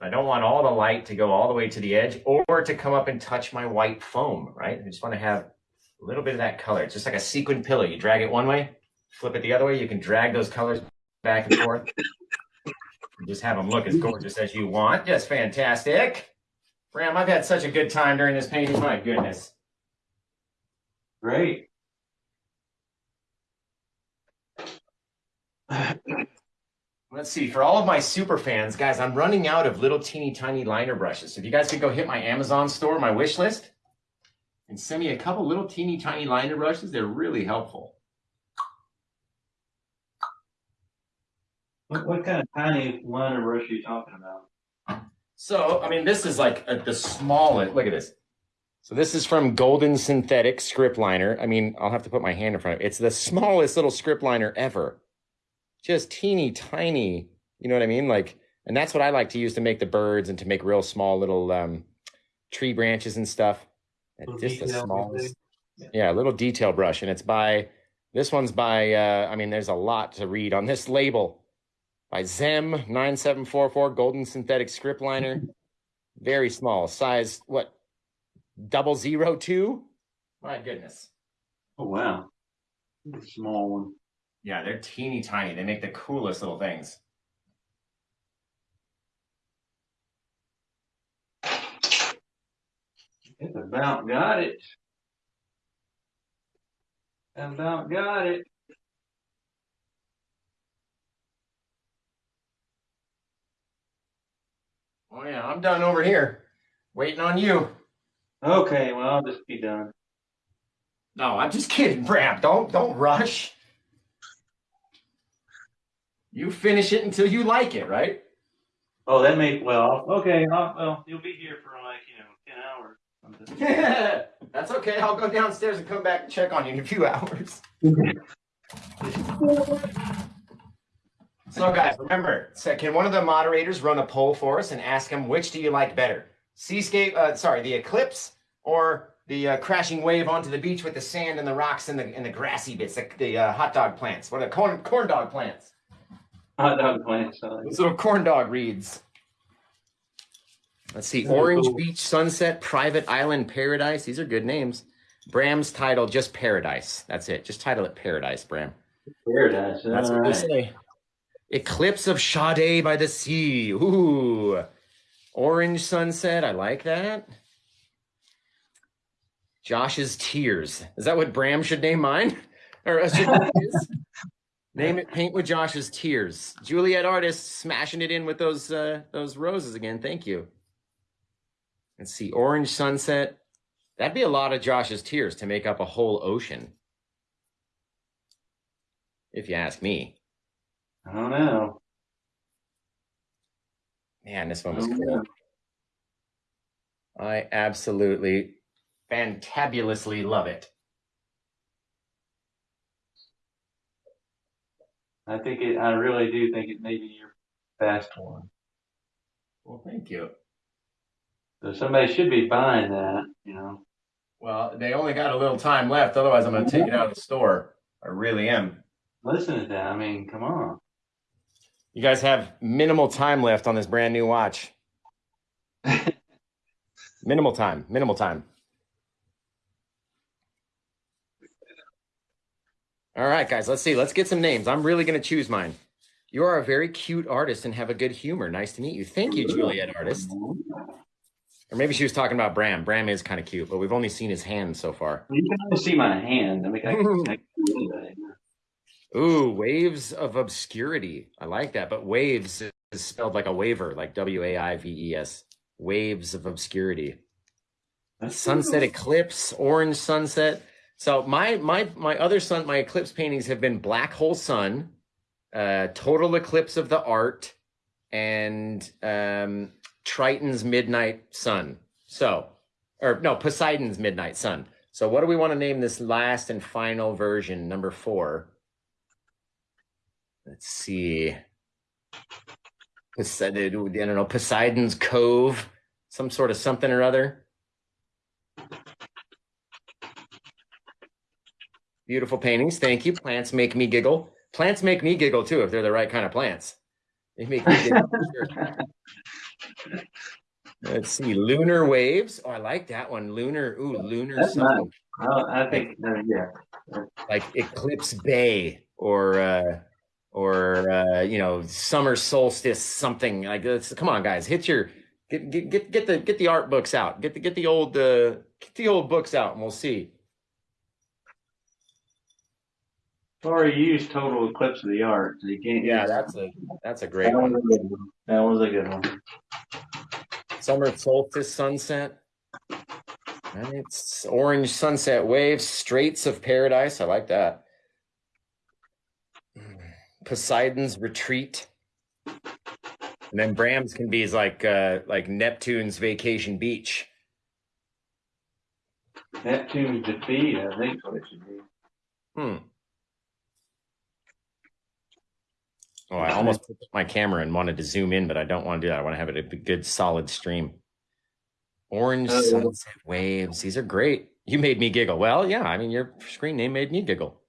I don't want all the light to go all the way to the edge or to come up and touch my white foam, right? I just want to have a little bit of that color. It's just like a sequin pillow. You drag it one way, flip it the other way. You can drag those colors back and forth. And just have them look as gorgeous as you want. Just fantastic. Bram, I've had such a good time during this painting. My goodness. Great. Let's see. For all of my super fans, guys, I'm running out of little teeny tiny liner brushes. So if you guys could go hit my Amazon store, my wish list, and send me a couple little teeny tiny liner brushes, they're really helpful. What, what kind of tiny liner brush are you talking about? So, I mean, this is like a, the smallest. Look at this. So this is from Golden Synthetic Script Liner. I mean, I'll have to put my hand in front of it. It's the smallest little script liner ever. Just teeny tiny. You know what I mean? Like, and that's what I like to use to make the birds and to make real small little um, tree branches and stuff. Little Just the detail, smallest. Yeah. Yeah, a little detail brush, and it's by this one's by. Uh, I mean, there's a lot to read on this label by Zem nine seven four four Golden Synthetic Script Liner. Very small size. What? Double zero two? My goodness. Oh wow, small one. Yeah, they're teeny tiny. They make the coolest little things. It's about got it. About got it. Oh yeah, I'm done over here, waiting on you. Okay, well I'll just be done. No, I'm just kidding, Bram. Don't don't rush. You finish it until you like it, right? Oh, that may well. Okay, I'll, well you'll be here for like you know ten hours. [LAUGHS] That's okay. I'll go downstairs and come back and check on you in a few [LAUGHS] hours. So, guys, remember, so can one of the moderators run a poll for us and ask them which do you like better? Seascape, uh, sorry, the eclipse or the uh, crashing wave onto the beach with the sand and the rocks and the and the grassy bits, the, the uh, hot dog plants, what are the corn corn dog plants? Hot dog plant. So Those little corn dog reeds. Let's see. Orange cool. Beach Sunset, Private Island Paradise. These are good names. Bram's title, just Paradise. That's it. Just title it Paradise, Bram. paradise. That's all what they say. Eclipse of Sade by the Sea. Ooh. Orange Sunset. I like that. Josh's Tears. Is that what Bram should name mine? [LAUGHS] Or should name it Paint with Josh's Tears. Juliet Artist smashing it in with those uh, those roses again. Thank you. Let's see. Orange Sunset. That'd be a lot of Josh's tears to make up a whole ocean. If you ask me. I don't know. Man, this one was I cool. I absolutely fantabulously love it. I think it. I really do think it may be your best one. Well, thank you. So somebody should be buying that. You know. Well, they only got a little time left. Otherwise, I'm going to take it out of the store. I really am. Listen to that. I mean, come on. You guys have minimal time left on this brand new watch. [LAUGHS] minimal time. Minimal time. All right, guys, let's see. Let's get some names. I'm really going to choose mine. You are a very cute artist and have a good humor. Nice to meet you. Thank you, Juliet Artist. Or maybe she was talking about Bram. Bram is kind of cute, but we've only seen his hand so far. You can only see my hand. I mean, I can, I can do anybody. Ooh, waves of obscurity. I like that, but waves is spelled like a waiver, like W A I V E S. Waves of obscurity. That's Sunset eclipse, orange sunset. So my my my other sun, my eclipse paintings have been black hole sun, uh, total eclipse of the art, and um, Triton's midnight sun. So, or no, Poseidon's midnight sun. So what do we want to name this last and final version, number four? Let's see. Poseidon, I don't know, Poseidon's Cove, some sort of something or other. Beautiful paintings. Thank you. Plants make me giggle. Plants make me giggle too if they're the right kind of plants. They make me giggle. [LAUGHS] Let's see, lunar waves. Oh, I like that one. Lunar. Ooh, lunar That's something Well, I think, uh, yeah. like Eclipse Bay or uh or uh you know summer solstice something like this. Come on, guys, hit your get get get get the get the art books out. Get the get the old uh get the old books out, and we'll see. Sorry, you used total eclipse of the art. So you can't. Yeah, that's a that's a great that was one. one. That was a good one. Summer solstice sunset. And it's orange sunset waves, straits of paradise. I like that. Poseidon's retreat. And then Bram's can be like uh like Neptune's vacation beach. Neptune's defeat, I think what it should be. Hmm. Oh, I almost put my camera and wanted to zoom in, but I don't want to do that. I want to have it a good solid stream. Orange Oh, sunset waves. These are great. You made me giggle. Well, yeah, I mean your screen name made me giggle.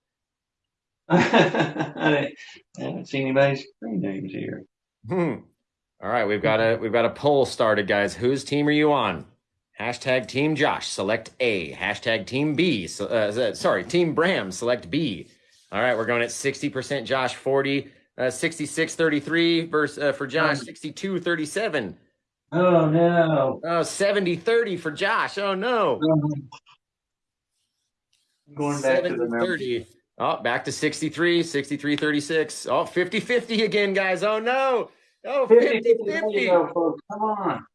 [LAUGHS] I haven't seen anybody's screen names here. Hmm. All right, we've got a we've got a poll started, guys. Whose team are you on? Hashtag Team Josh. Select A. Hashtag Team B. Uh, sorry, Team Bram. Select B. All right, we're going at sixty percent. Josh forty. Uh, 66 33 versus uh, for Josh 62 37 Oh no. oh 70 30 for Josh. Oh no. Going back to the 30 oh back to 63 63 36 oh 50 50 again guys. Oh no. Oh 50 There you 50 go. Come on.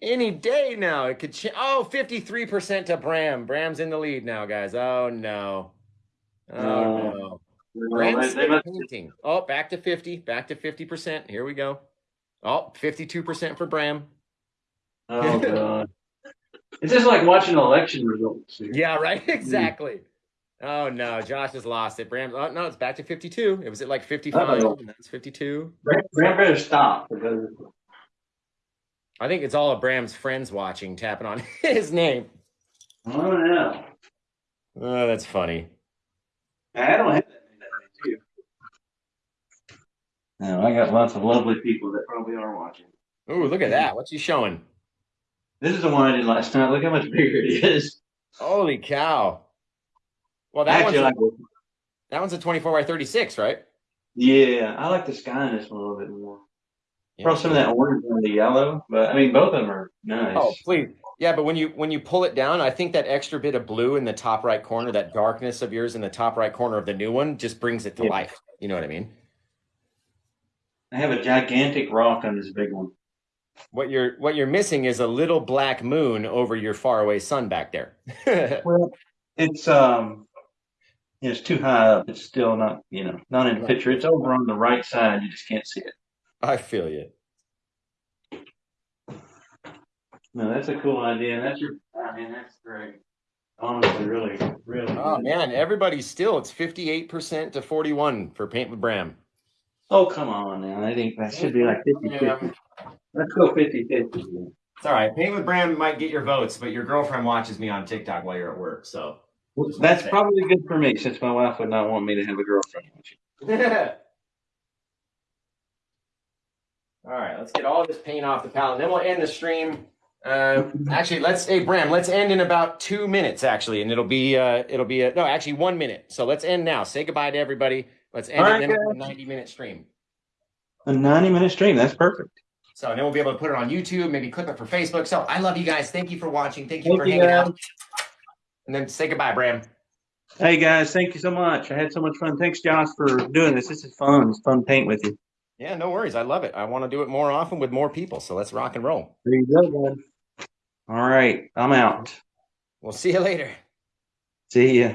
any day now it could change oh 53% to Bram. Bram's in the lead now guys. Oh no. Oh No. no Well, Bram's they, they must, painting oh back to 50 back to 50% here we go oh 52% for Bram oh [LAUGHS] god. It's just like watching election results. Yeah, right. [LAUGHS] Hmm. Exactly. Oh no, Josh has lost it. Bram. Oh no, it's back to fifty-two. It was at like fifty-five, Uh-oh. and that's fifty-two. Bram, Graham better stop because I think it's all of Bram's friends watching, tapping on [LAUGHS] his name. Oh, don't. Oh, that's funny. I don't have that many too. No, I got lots of lovely people that probably are watching. Ooh, look at that. What's he showing? This is the one I did last night. Look how much bigger it is. Holy cow! Well, that Actually, one's, a, like, that one's a twenty-four by thirty-six, right? yeah, I like the sky in this one a little bit more. Yeah. Probably some of that orange and the yellow, but I mean, both of them are nice. Oh, please. Yeah, but when you when you pull it down, I think that extra bit of blue in the top right corner, that darkness of yours in the top right corner of the new one, just brings it to Yeah. life. You know what I mean? I have a gigantic rock on this big one. What you're what you're missing is a little black moon over your faraway sun back there. [LAUGHS] Well, it's um, it's too high up. It's still not, you know, not in the picture. It's over on the right side. You just can't see it. I feel you. No, that's a cool idea. That's your. I mean, that's great. Honestly, really, really. Oh good. man, everybody's still it's 58% to 41 for Paint with Bram. Oh, come on now. I think that should be like 50 50. Let's go 50 50. It's all right. Paint with Bram might get your votes, but your girlfriend watches me on TikTok while you're at work, so. That's probably good for me since my wife would not want me to have a girlfriend. [LAUGHS] all right, let's get all this paint off the palette, and then we'll end the stream. Uh, actually, let's hey Bram, let's end in about two minutes actually, and it'll be uh, it'll be a, no, actually one minute. So let's end now. Say goodbye to everybody. Let's end it right, then guys. a 90 minute stream. A 90 minute stream. That's perfect. So then we'll be able to put it on YouTube, maybe clip it for Facebook. So I love you guys. Thank you for watching. Thank you Thank for you, hanging guys. out. And then say goodbye, Bram. Hey, guys. Thank you so much. I had so much fun. Thanks, Josh, for doing this. This is fun. It's fun paint with you. Yeah, no worries. I love it. I want to do it more often with more people. So let's rock and roll. There you go, man. All right. I'm out. We'll see you later. See ya.